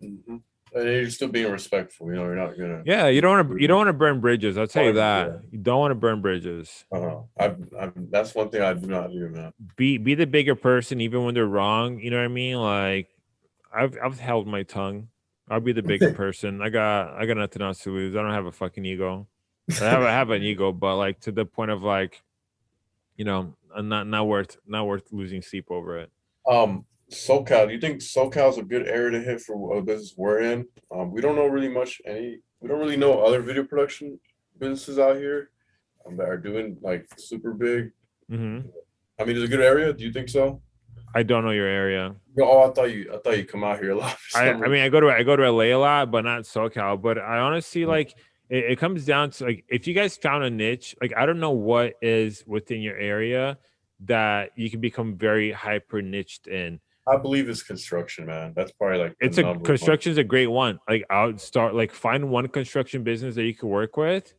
Mhm. and you're still being respectful. You know, you're not gonna. Yeah, you don't want to you don't want to burn bridges. I'll tell you that. yeah. You don't want to burn bridges. Uh-huh. I've, I've, that's one thing I do not do, man. Be be the bigger person even when they're wrong. You know what I mean? Like I've I've held my tongue. I'll be the bigger person. I got I got nothing else to lose. I don't have a fucking ego. I have I have an ego, but like to the point of like, you know, not not worth not worth losing sleep over it. Um, SoCal, do you think SoCal is a good area to hit for a business we're in? Um, we don't know really much any. We don't really know other video production businesses out here um, that are doing like super big. hmm I mean, it's a good area. Do you think so? I don't know your area. Oh, I thought you. I thought you come out here a lot. I, I mean, I go to I go to LA a lot, but not SoCal. But I honestly Mm. like it, it comes down to like if you guys found a niche, like I don't know what is within your area that you can become very hyper niched in. I believe it's construction, man. That's probably like It's a construction is a great one. Like I'll start like find one construction business that you could work with.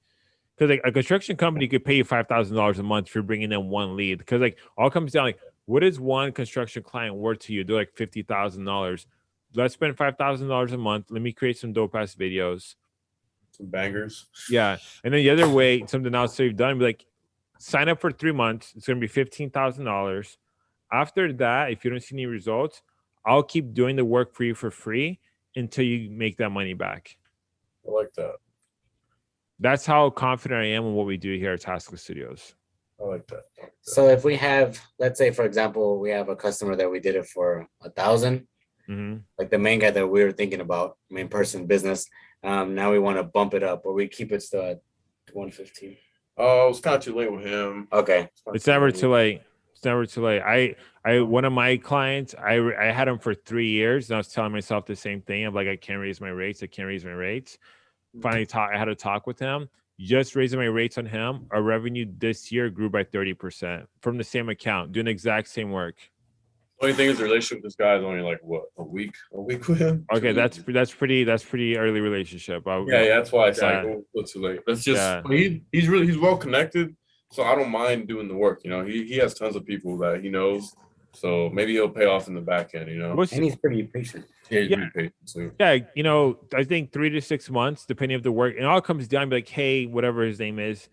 Because like a construction company could pay you five thousand dollars a month for bringing in one lead. Because like all comes down like what is one construction client worth to you? They're like fifty thousand dollars. Let's spend five thousand dollars a month. Let me create some dope ass videos. Some bangers. Yeah. And then the other way, something else that you've done, be like, sign up for three months. It's gonna be fifteen thousand dollars. After that, if you don't see any results, I'll keep doing the work for you for free until you make that money back. I like that. That's how confident I am in what we do here at Taskless Studios. I like that. I like that. So if we have, let's say, for example, we have a customer that we did it for a thousand, hmm like the main guy that we were thinking about, main person business. Um, now we want to bump it up, or we keep it still at one fifteen. Oh, it's kind of too late with him. Okay. It's never too late. It's never too late. I, I, one of my clients, I, I had him for three years, and I was telling myself the same thing. I'm like, I can't raise my rates. I can't raise my rates. Finally, talk. I had a talk with him. Just raising my rates on him. Our revenue this year grew by thirty percent from the same account, doing the exact same work. Only thing is, the relationship with this guy is only like what a week, a week with him. Okay, Two that's that's pretty that's pretty early relationship. I, yeah, yeah. That's why it's Yeah. like oh, it's too late. That's just Yeah. he he's really he's well connected, so I don't mind doing the work. You know, he he has tons of people that he knows, so maybe he'll pay off in the back end. You know, What's- And he's pretty patient. yeah, Yeah. patient too. yeah, you know, I think three to six months, depending of the work, it all comes down to like, hey, whatever his name is,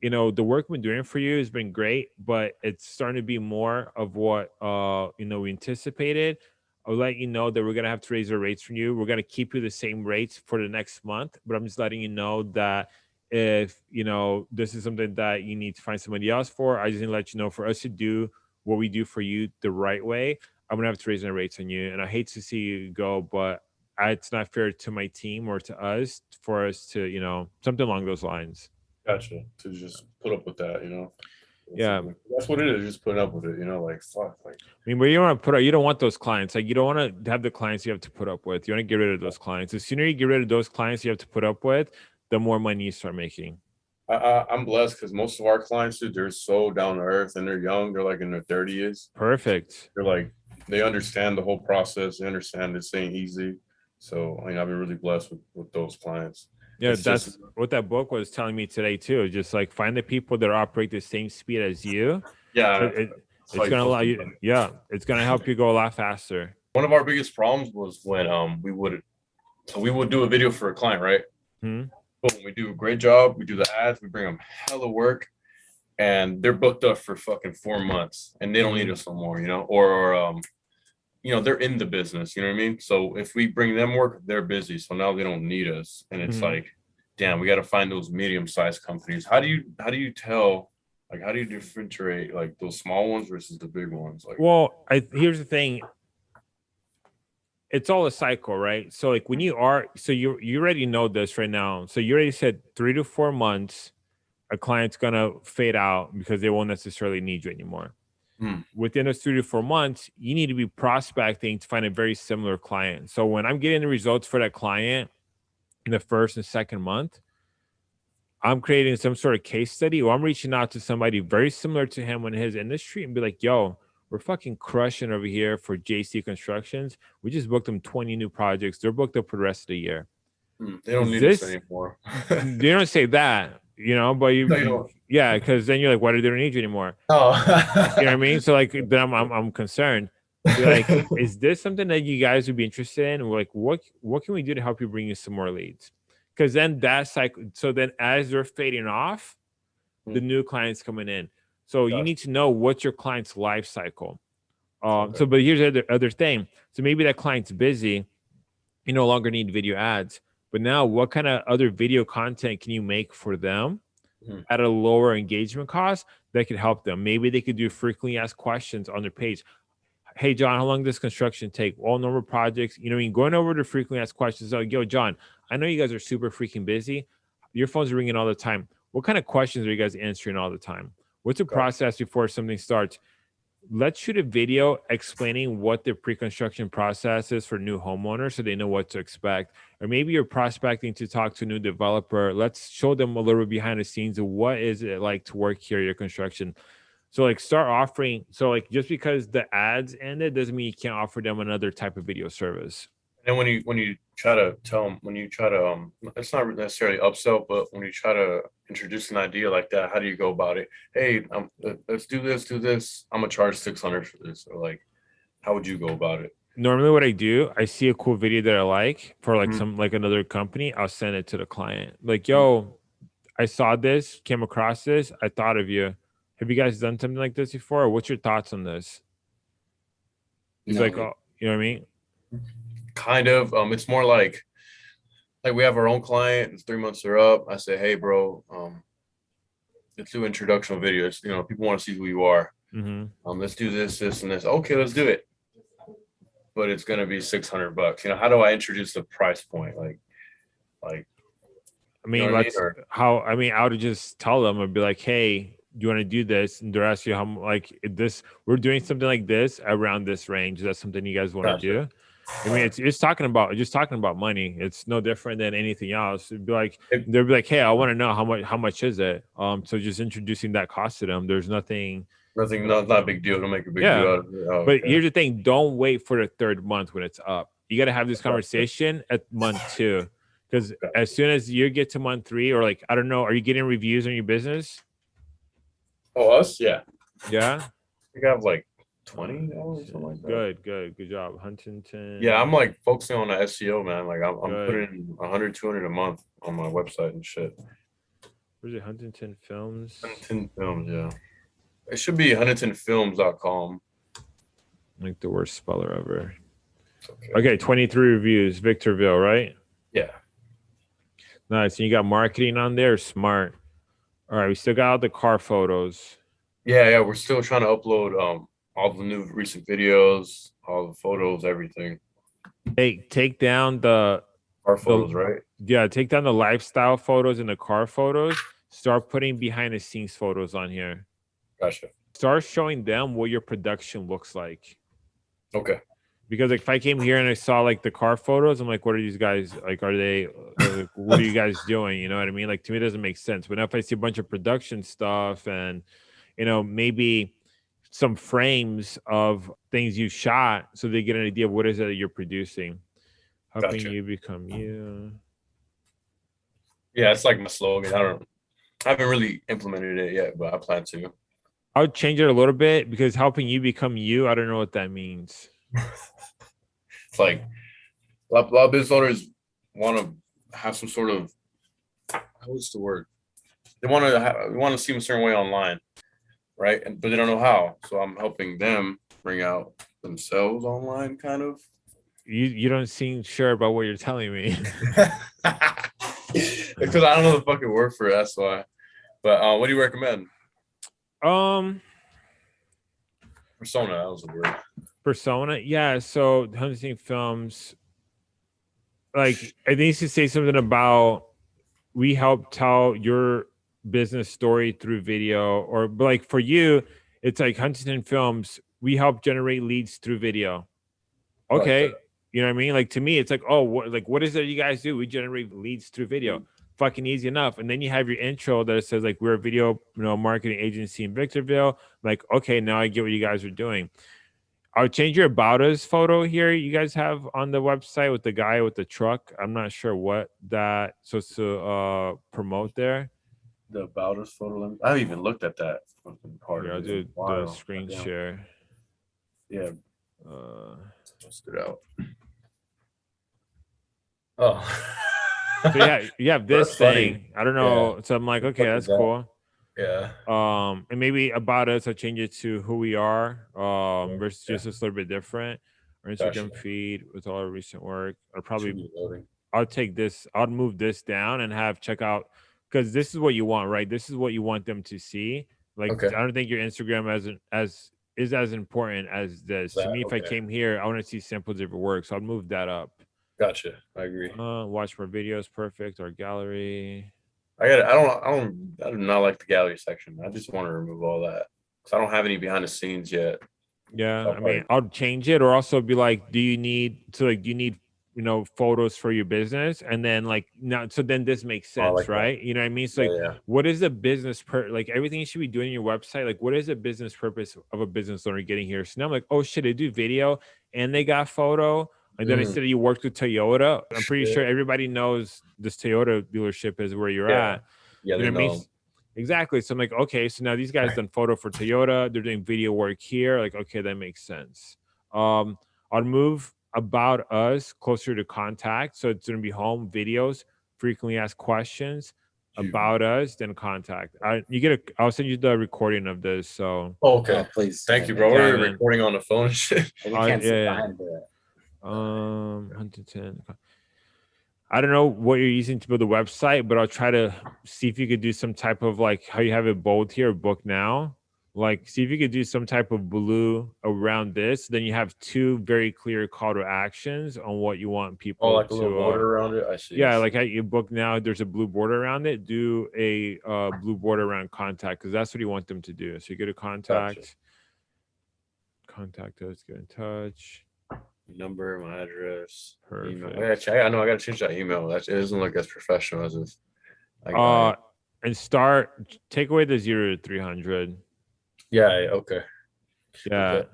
you know, the work we've been doing for you has been great, but it's starting to be more of what uh you know we anticipated. I'll let you know that we're gonna have to raise our rates from you. We're gonna keep you the same rates for the next month, but I'm just letting you know that if you know this is something that you need to find somebody else for, I just to let you know for us to do what we do for you the right way, I'm gonna have to raise my rates on you. And I hate to see you go, but I, it's not fair to my team or to us for us to, you know, something along those lines. Gotcha. To just put up with that, you know. Yeah. that's what it is. Just putting up with it, you know. Like fuck, like I mean, but you don't want to put up, you don't want those clients. Like you don't want to have the clients you have to put up with. You want to get rid of those clients. The sooner you get rid of those clients you have to put up with, the more money you start making. I, I I'm blessed because most of our clients, dude, they're so down to earth and they're young. They're like in their thirties. Perfect. They're like they understand the whole process. They understand this ain't easy. So I mean, I've been really blessed with with those clients. Yeah, It's that's just- what that book was telling me today too. Just like find the people that operate the same speed as you. Yeah, It- it- it's gonna allow you. Yeah, it's gonna help you go a lot faster. One of our biggest problems was when um we would so we would do a video for a client, right? Hmm. But when we do a great job, we do the ads, we bring them hella work, and they're booked up for fucking four months, and they don't need us no more, you know, or, or um, you know, they're in the business, you know what I mean? So if we bring them work, they're busy, so now they don't need us, and it's Mhm. like, damn, we got to find those medium-sized companies. How do you how do you tell? Like, how do you differentiate like those small ones versus the big ones? Like, Well, I here's the thing. It's all a cycle, right? So like when you are so you you already know this right now. So you already said three to four months, a client's gonna fade out because they won't necessarily need you anymore. Hmm. Within a three to four months, you need to be prospecting to find a very similar client. So when I'm getting the results for that client in the first and second month, I'm creating some sort of case study or I'm reaching out to somebody very similar to him in his industry and be like, yo, we're fucking crushing over here for JC Constructions. We just booked them 20 new projects. They're booked up for the rest of the year. hmm, they don't Is need this- us anymore. they don't say that, you know, but you, No, you don't. yeah, because then you're like, why do they don't need you anymore? Oh, You know what I mean? So like then I'm I'm, I'm concerned. Be like, is this something that you guys would be interested in? Like, what what can we do to help you bring you some more leads? Because then that cycle. So then as they're fading off, the new clients coming in. So you need to know what's your client's life cycle. Um, Okay. So, but here's the other, other thing. So maybe that client's busy. You no longer need video ads. But now, what kind of other video content can you make for them Hmm. at a lower engagement cost that could help them? Maybe they could do frequently asked questions on their page. Hey, John, how long does construction take? All normal projects. You know, I mean, going over to frequently asked questions. Like, yo, John, I know you guys are super freaking busy. Your phones are ringing all the time. What kind of questions are you guys answering all the time? What's the process before something starts? Let's shoot a video explaining what the pre-construction process is for new homeowners so they know what to expect. Or maybe you're prospecting to talk to a new developer. Let's show them a little bit behind the scenes of what is it like to work here your construction. So like start offering so like just because the ads ended doesn't mean you can't offer them another type of video service And when you when you try to tell them when you try to um it's not necessarily upsell, but when you try to introduce an idea like that, how do you go about it? Hey, um, let- let's do this, do this. I'm gonna charge six hundred for this, or like, how would you go about it? normally what i do i see a cool video that i like for like Mhm. some like another company i'll send it to the client. Like yo i saw this came across this i thought of you. Have you guys done something like this before? What's your thoughts on this? He's No, like oh you know what i mean kind of um it's more like like we have our own client and three months are up. I say hey bro um let's do introductional videos you know people want to see who you are. Hmm um let's do this this and this. Okay let's do it. But it's going to be 600 bucks. You know how do i introduce the price point? Like like i mean know what I mean? how i mean i would just tell them i'd be like hey do you want to do this? And they're asking you how like this we're doing something like this around this range. Is that something you guys want to do I mean, it's it's talking about just talking about money. It's no different than anything else. It'd be like they'd be like, "Hey, I want to know how much how much is it?" Um, so just introducing that cost to them. There's nothing. nothing not, not a big deal don't make a big Yeah. deal out of it. Oh, But okay. here's the thing: don't wait for the third month when it's up. You got to have this conversation at month two, because as soon as you get to month three, or like I don't know, are you getting reviews on your business? oh us yeah Yeah, we got like 20 or something like that. good, good, good job, Huntington. yeah i'm like focusing on the seo man like i'm, I'm Good. putting 100 200 a month on my website and shit Where's it? Huntington Films. Huntington Films, yeah. It should be huntingtonfilms.com. Like the worst speller ever. Okay. Okay, 23 reviews, Victorville, right? Yeah. Nice. And you got marketing on there. Smart. All right, we still got all the car photos. Yeah, yeah. We're still trying to upload um all the new recent videos, all the photos, everything. Hey, take down the Our photos, right? yeah, take down the lifestyle photos and the car photos. Start putting behind the scenes photos on here. Gotcha. Start showing them what your production looks like. Okay. Because like if I came here and I saw like the car photos, I'm like, what are these guys like? Are they like, what are you guys doing? You know what I mean? Like to me, it doesn't make sense. But if I see a bunch of production stuff and you know maybe some frames of things you shot, so they get an idea of what is it that you're producing, helping Gotcha. you become uh-huh. you. Yeah, it's like my slogan. I don't I haven't really implemented it yet, but I plan to. I would change it a little bit because helping you become you. I don't know what that means. It's like a lot, a lot of business owners want to have some sort of what's the word? They want to have, want to seem a certain way online, right? And but they don't know how. So I'm helping them bring out themselves online, kind of. You you don't seem sure about what you're telling me. because I don't know the fucking word for it. That's why. But uh, what do you recommend? um. Persona. That was the word. persona yeah so hunting films like it needs to say something about we help tell your business story through video or like for you it's like huntington films we help generate leads through video. Okay that- you know what i mean? Like to me it's like oh what like what is it you guys do? We generate leads through video. Fucking easy enough. And then you have your intro that says like we're a video you know marketing agency in victorville. Like okay now i get what you guys are doing. I'll change your about us photo here you guys have on the website with the guy with the truck. I'm not sure what that supposed to uh promote there. The about us photo. let I haven't even looked at that fucking part. Yeah, I'll of it in a the while. screen Goddamn. share. Yeah, Uh, just it out. Oh. so yeah, you have this That's funny. thing. I don't know. So I'm like, okay, fuck that's that? cool. yeah. Um, and maybe about us, I'll change it to who we are. Um, versus Yeah. just a little bit different. Our Gotcha. Instagram feed with all our recent work. I'll Should probably be loading. I'll take this, I'll move this down and have check out because this is what you want, right? This is what you want them to see. Like Okay. I don't think your Instagram as as is as important as this. to That, me, if I came here, I want to see samples of your work. So I'll move that up. Gotcha. I agree. Uh watch more videos, perfect. Our gallery. I got. I don't. I don't. I do not like the gallery section. I just want to remove all that because I don't have any behind the scenes yet. Yeah, I mean, I'll change it, or also be like, do you need to like do you need you know photos for your business, and then like now, so then this makes Oh, I sense, like that. right? You know what I mean? So like, yeah, yeah. what is the business per like everything you should be doing on your website? Like, what is the business purpose of a business owner getting here? So now I'm like, oh shit, they do video and they got photo. And then I Mm. said you worked with Toyota. I'm pretty sure everybody knows this Toyota dealership is where you're Yeah. at. Yeah, You know I mean? Exactly. So I'm like, okay, so now these guys done photo for Toyota. They're doing video work here. Like, okay, that makes sense. Um, I'll move about us closer to contact. So it's gonna be home videos, frequently asked questions You- about us, then contact. I you get a I'll send you the recording of this. So Oh, okay. Oh, please. Thank you, bro. Yeah, We're man. recording on the phone. and shit. We Uh, can't sit yeah, yeah. um 110. I don't know what you're using to build a website, but I'll try to see if you could do some type of like how you have it bold here, book now. Like, see if you could do some type of blue around this. Then you have two very clear call to actions on what you want people Oh, like a to. little uh, border around it. I see. Yeah, like at your book now, there's a blue border around it. Do a uh, blue border around contact because that's what you want them to do. So you go to contact, contact us, get in touch. number, my address, email. I, gotta check, I know I gotta change that email. That it doesn't look as professional as this. I got Uh, it. and start take away the zero to three hundred. Yeah, yeah, okay. Yeah, Okay.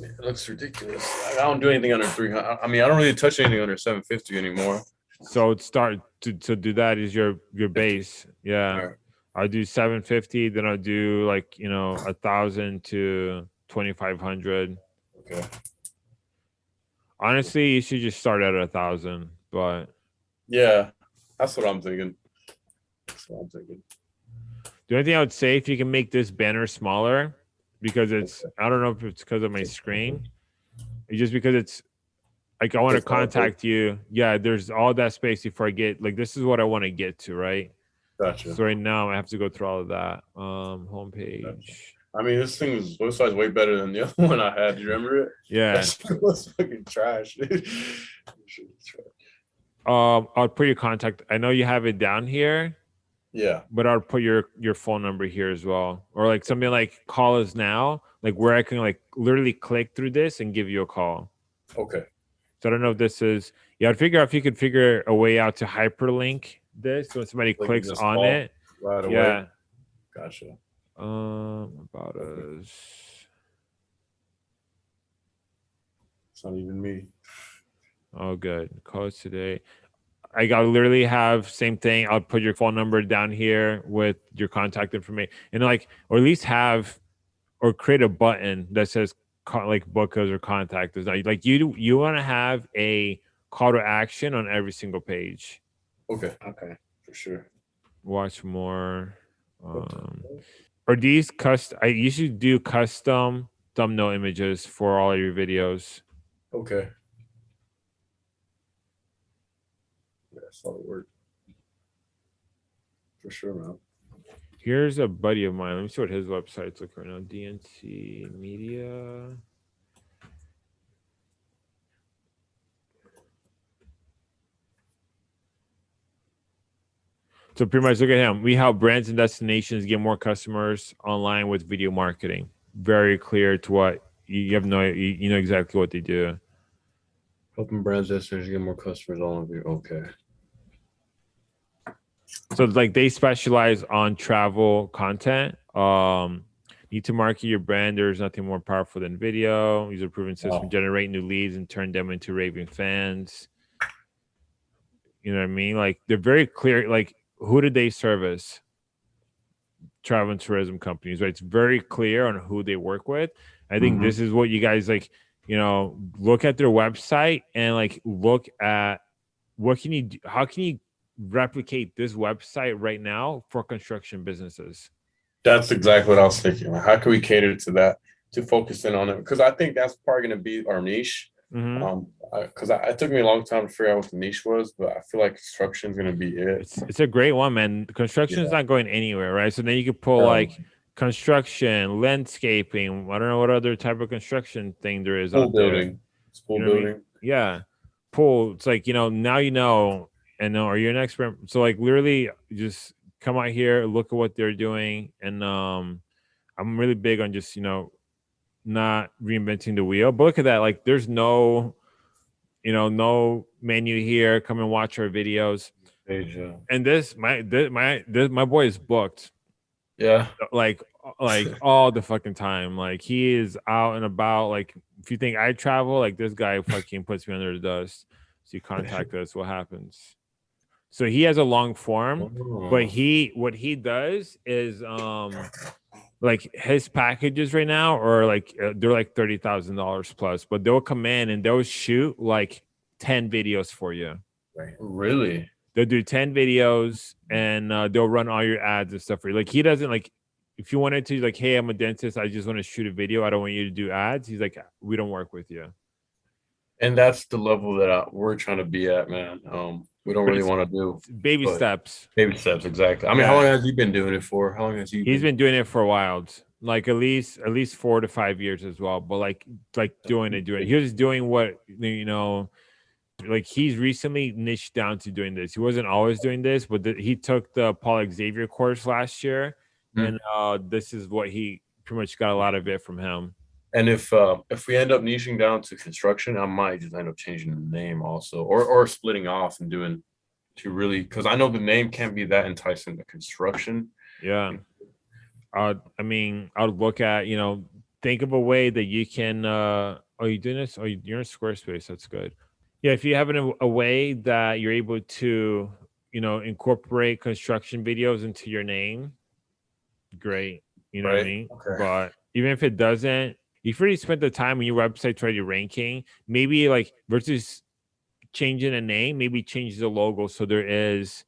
It looks ridiculous. I I don't do anything under three hundred. I mean, I don't really touch anything under seven fifty anymore. so start to to do that is your your base. Yeah, Alright. I'll do seven fifty. Then I'll do like you know a thousand to twenty five hundred. Okay. Honestly, you should just start at a thousand, but Yeah, that's what I'm thinking. That's what I'm thinking. The only thing I would say if you can make this banner smaller, because it's I don't know if it's because of my screen, it's just because it's like I want to It's all big. contact you. Yeah, there's all that space before I get like this is what I want to get to, right? Gotcha. So right now I have to go through all of that. Um, homepage. I mean, this thing was this size way better than the other one I had. Do you remember it? Yeah. That was fucking trash. dude. Was trash. Um, I'll put your contact. I know you have it down here, yeah. but I'll put your your phone number here as well, or like something like call us now, like where I can like literally click through this and give you a call. Okay. So I don't know if this is yeah, I'd figure out if you could figure a way out to hyperlink this when somebody Like clicks on it. Right away. Yeah. Gotcha. Um about us. It's not even me. Oh good. Call us today. I got literally have same thing. I'll put your phone number down here with your contact information and like or at least have or create a button that says co- like book us or contact us. Like you you want to have a call to action on every single page. Okay. Okay. For sure. watch more um are these custom i usually do custom thumbnail images for all your videos Okay. Yeah, solid work. For sure, man. here's a buddy of mine let me see what his website's looking right now dnc media so pretty much look at him we help brands and destinations get more customers online with video marketing very clear to what you you have no you, you know exactly what they do Helping brands destination get more customers online. Okay. So like they specialize on travel content. Um, need to market your brand. There's nothing more powerful than video. Use a proven system, Wow. generate new leads, and turn them into raving fans. You know what I mean? Like they're very clear. Like who did they service? Travel and tourism companies, right? It's very clear on who they work with. I think Mhm. this is what you guys like. You know, look at their website and like look at what can you do, how can you replicate this website right now for construction businesses That's exactly what I was thinking. How can we cater to that to focus in on it? Because I think that's probably going to be our niche. Um, because I, it took me a long time to figure out what the niche was, but I feel like construction is going to be it. it's it's a great one man construction is Yeah. not going anywhere right so then you could pull Um, like construction landscaping i don't know what other type of construction thing there is Pool out there. building, school You know what I mean? building. yeah pool it's like you know now you know and know are you an expert so like literally just come out here look at what they're doing and um i'm really big on just you know not reinventing the wheel. But look at that. Like there's no, you know, no menu here. Come and watch our videos. Yeah. And this, my, this, my, this, my boy is booked Yeah. like like all the fucking time. Like he is out and about. Like if you think I travel, like this guy fucking puts me under the dust. So you contact us, what happens? So he has a long form, Oh. but he what he does is um like his packages right now are like uh, they're like thirty thousand dollars plus, but they'll come in and they'll shoot like ten videos for you. really? They'll do 10 videos and uh, they'll run all your ads and stuff for you. Like he doesn't like if you wanted to like, hey, I'm a dentist, I just want to shoot a video. I don't want you to do ads. He's like, we don't work with you. And that's the level that I, we're trying to be at, man. Um, we don't really want to do Baby steps. baby steps. Exactly. I mean, Yeah. how long has he been doing it for? How long has he? He's been doing it for a while, like at least at least four to five years as well. But like like doing it, doing it. He was doing what you know, like he's recently niched down to doing this. He wasn't always doing this, but the, he took the Paul Xavier course last year, Hmm. and uh this is what he pretty much got a lot of it from him. And if uh, if we end up niching down to construction, I might just end up changing the name also, or or splitting off and doing to really because I know the name can't be that enticing to construction. Yeah. Uh, I mean, I would look at, you know, think of a way that you can, uh, oh, you doing this? Oh, you- you're in Squarespace. That's good. Yeah. If you have an, a way that you're able to, you know, incorporate construction videos into your name, great. You know what I mean? Okay. But even if it doesn't, if you already spent the time on your website's to ranking, maybe like versus changing a name, maybe change the logo so there is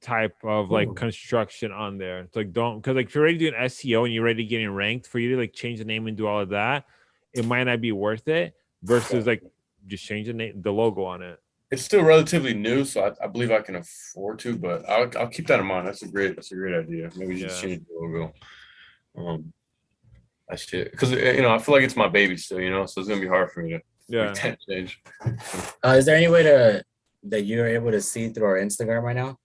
type of like Ooh. construction on there. It's like don't because like if you're already doing SEO and you're already getting ranked for you to like change the name and do all of that, it might not be worth it versus like just change the name the logo on it. It's still relatively new, so I, I believe I can afford to, but I'll I'll keep that in mind. That's a great that's a great idea. Maybe just Yeah. change the logo. Um, that shit because you know I feel like it's my baby still, you know, so it's gonna be hard for me to Yeah. make that change. Uh, is there any way to that you're able to see through our Instagram right now?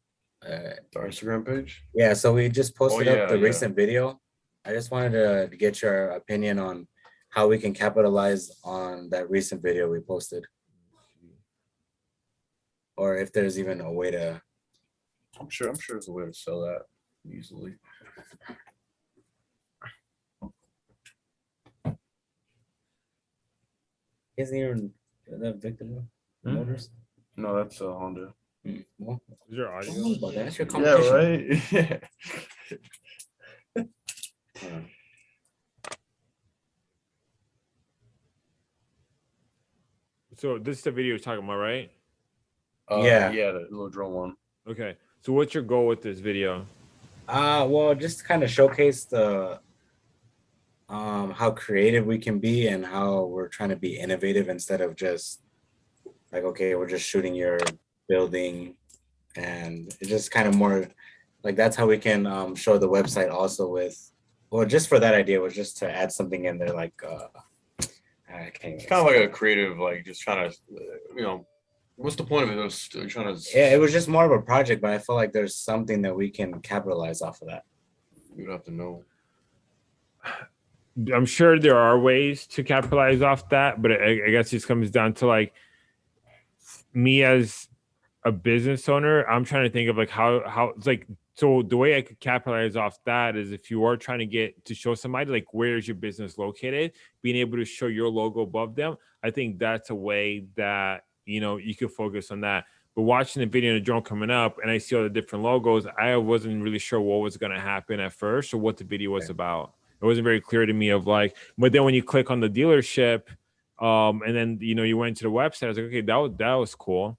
Uh, Our Instagram page. yeah, so we just posted Oh, yeah, up the yeah. recent video. I just wanted to, to get your opinion on how we can capitalize on that recent video we posted, or if there's even a way to. I'm sure I'm sure there's a way to sell that easily. Isn't even that Victor Hmm? Motors? No, that's a Honda. Hmm, Well, Is there I audio? don't know about that. That's your competition. right. Yeah. So this is the video you're talking about, right? Uh, Yeah. yeah, the little drone one. Okay. So what's your goal with this video? Uh well, just to kind of showcase the um how creative we can be and how we're trying to be innovative instead of just like okay, we're just shooting your building and it's just kind of more like that's how we can um show the website also with well just for that idea was just to add something in there like uh I can't It's kind of like a creative, like just trying to, uh, you know, what's the point of it? It was trying to. yeah, it was just more of a project, but I feel like there's something that we can capitalize off of that. You'd have to know. I'm sure there are ways to capitalize off that, but I, I guess it just comes down to like me as a business owner. I'm trying to think of like how how it's like so the way I could capitalize off that is if you are trying to get to show somebody like where's your business located, being able to show your logo above them. I think that's a way that you know you can focus on that. But watching the video and the drone coming up, and I see all the different logos, I wasn't really sure what was going to happen at first or what the video was about it wasn't very clear to me of like but then when you click on the dealership um and then you know you went to the website i was like okay that was that was cool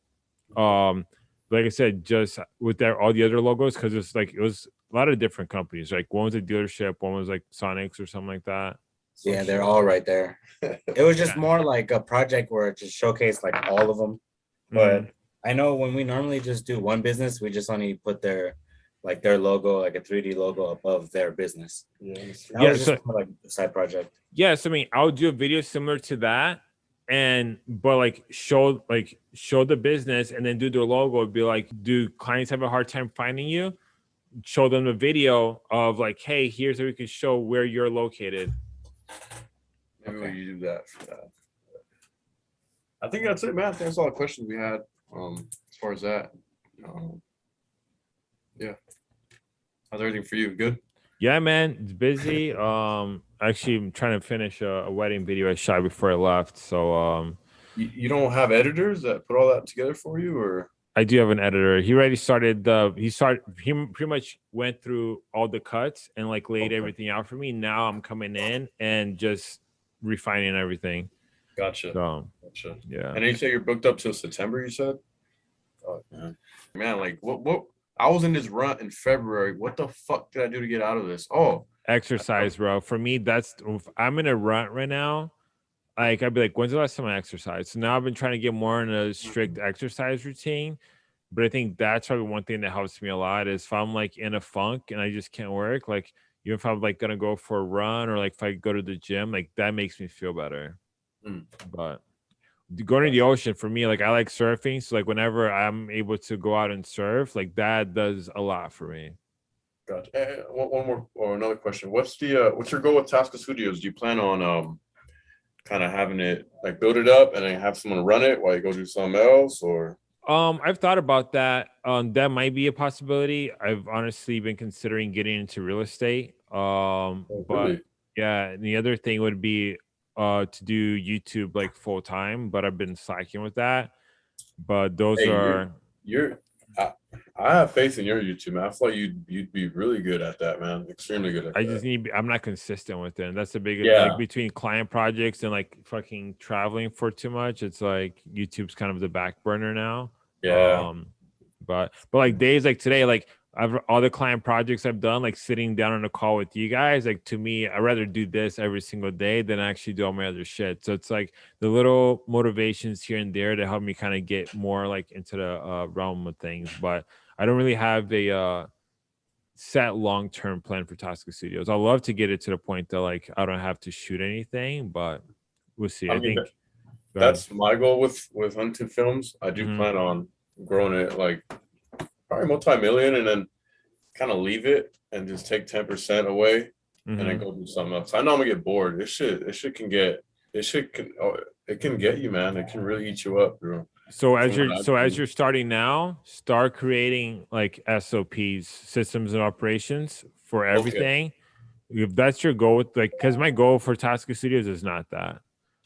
um like i said just with that all the other logos because it's like it was a lot of different companies like one was a dealership one was like sonics or something like that Yeah, they're all right there. It was just Yeah. more like a project where it just showcased like all of them. But I know when we normally just do one business, we just only put their like their logo, like a 3D logo above their business. Yeah. That Yeah, was just so- like a side project. yes i mean i'll do a video similar to that and but like show like show the business and then do their logo be like do clients have a hard time finding you show them the video of like hey here's how we can show where you're located will Okay. you do that for that? I think that's it, man. I think that's all the questions we had. Um, as far as that. Um, yeah. How's everything for you? Good. Yeah, man, it's busy. Um, actually, I'm trying to finish a, a wedding video I shot before I left. So, um, You, you don't have editors that put all that together for you, or I do have an editor. He already started the. He started. He pretty much went through all the cuts and like laid Okay. everything out for me. Now I'm coming in and just refining everything. gotcha, So gotcha. yeah. And you say you're booked up till September. You said, oh, Yeah. man, like what? What? I was in this run in February. What the fuck did I do to get out of this? Oh, exercise, bro. For me, that's if I'm in a rut right now. Like I'd be like, when's the last time I exercised? So now I've been trying to get more in a strict exercise routine. But I think that's probably one thing that helps me a lot is if I'm like in a funk and I just can't work, like even if I'm like gonna go for a run or like if I go to the gym, like that makes me feel better. Mm. But going to the ocean for me, like I like surfing. So like whenever I'm able to go out and surf, like that does a lot for me. Gotcha. Eh, eh, one, one more or another question. What's the uh, what's your goal with Tosca Studios? Do you plan on um kind of having it like build it up and then have someone run it while you go do something else or Um, I've thought about that. Um, that might be a possibility. I've honestly been considering getting into real estate. Um, Oh, but really? yeah, and the other thing would be uh to do YouTube like full time, but I've been slacking with that. But those Hey, you're- are you're I, I have faith in your YouTube man. I feel like you'd you'd be really good at that, man. Extremely good at I that. just need I'm not consistent with it. And that's the big Yeah. like between client projects and like fucking traveling for too much. It's like YouTube's kind of the back burner now. yeah. Um, but but like days like today, like I've all the client projects I've done, like sitting down on a call with you guys, like to me, I'd rather do this every single day than actually do all my other shit. So it's like the little motivations here and there to help me kind of get more like into the uh, realm of things. But I don't really have a uh set long term plan for Tosca Studios. I'd love to get it to the point that like I don't have to shoot anything, but we'll see. I I, mean, think. That's my goal with with Hunted Films. I do Mhm. plan on growing it like probably multi-million and then kind of leave it and just take 10% away and Mhm. then go do something else. I know I'm gonna get bored. This shit, this shit can get this shit can oh, it can get you, man. It can really eat you up, bro. So as you're so as you're starting now, start creating like SOPs, systems and operations for everything. If that's your goal with like because my goal for Tosca Studios is not that.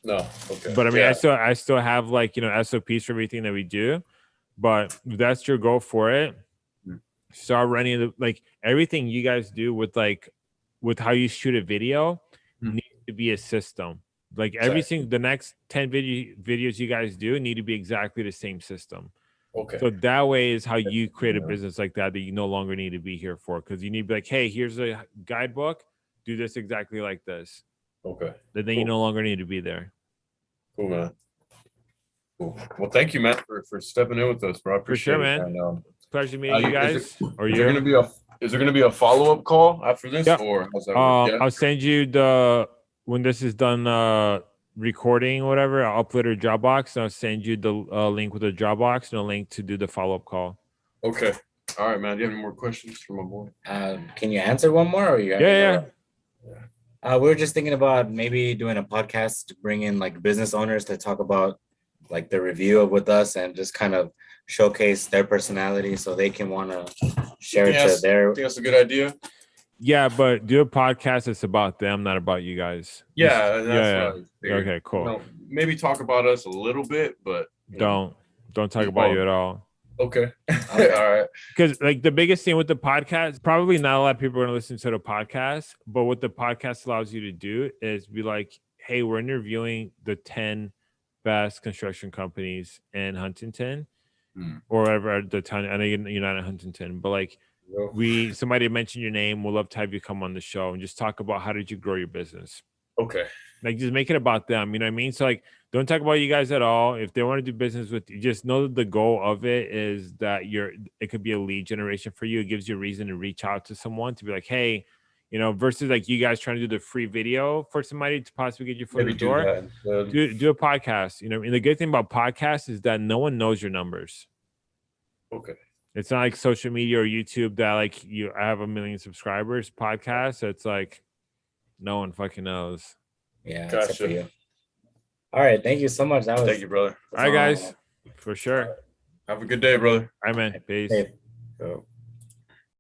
No, okay. But I mean I still I still have like you know SOPs for everything that we do. But if that's your goal for it, Mm. start running the like everything you guys do with like with how you shoot a video Mm. needs to be a system. Like every single the next 10 video videos you guys do need to be exactly the same system. okay. So that way is how you create a business like that that you no longer need to be here for because you need to be like, hey, here's a guidebook, do this exactly like this. okay. Then then you no longer need to be there. Cool, man. Cool. Well, thank you, man, for, for stepping in with us, bro. I For sure, appreciate it. man. And, um, Pleasure meeting Uh, you you- is guys. or is there you. gonna be a is there gonna be a follow up call after this, Yeah. or how's that Uh. Yeah? I'll send you the when this is done uh recording or whatever. I'll upload a Dropbox and I'll send you the uh, link with the Dropbox and a link to do the follow up call. Okay. All right, man. Do you have any more questions for my boy? Uh, can you answer one more or you? Yeah, got- yeah. Uh, we were just thinking about maybe doing a podcast to bring in like business owners to talk about like the review of with us and just kind of showcase their personality so they can want to share it to Yes. their I think that's a good idea. Yeah, but do a podcast that's about them, not about you guys. Yeah, that's yeah, yeah. what I figured. Okay, cool. You know, maybe talk about us a little bit, but Don't don't talk about don't. you at all. Okay. Okay. All right. because like the biggest thing with the podcast probably not a lot of people are going to listen to the podcast but what the podcast allows you to do is be like hey we're interviewing the 10 best construction companies in huntington Hmm. or whatever at the town i know you're not in huntington but like we somebody mentioned your name we'll love to have you come on the show and just talk about how did you grow your business Okay. like just make it about them you know what i mean so like don't talk about you guys at all if they want to do business with you just know that the goal of it is that you're it could be a lead generation for you it gives you a reason to reach out to someone to be like hey you know versus like you guys trying to do the free video for somebody to possibly get your foot in the do door that instead. do, do a podcast you know and the good thing about podcasts is that no one knows your numbers Okay. it's not like social media or youtube that like you I have a million subscribers podcast So it's like no one fucking knows Yeah, Gotcha. you. All right, thank you so much. That was Thank you, brother. All right, guys, for sure. Have a good day, brother. All right, man. Peace. Hey, so-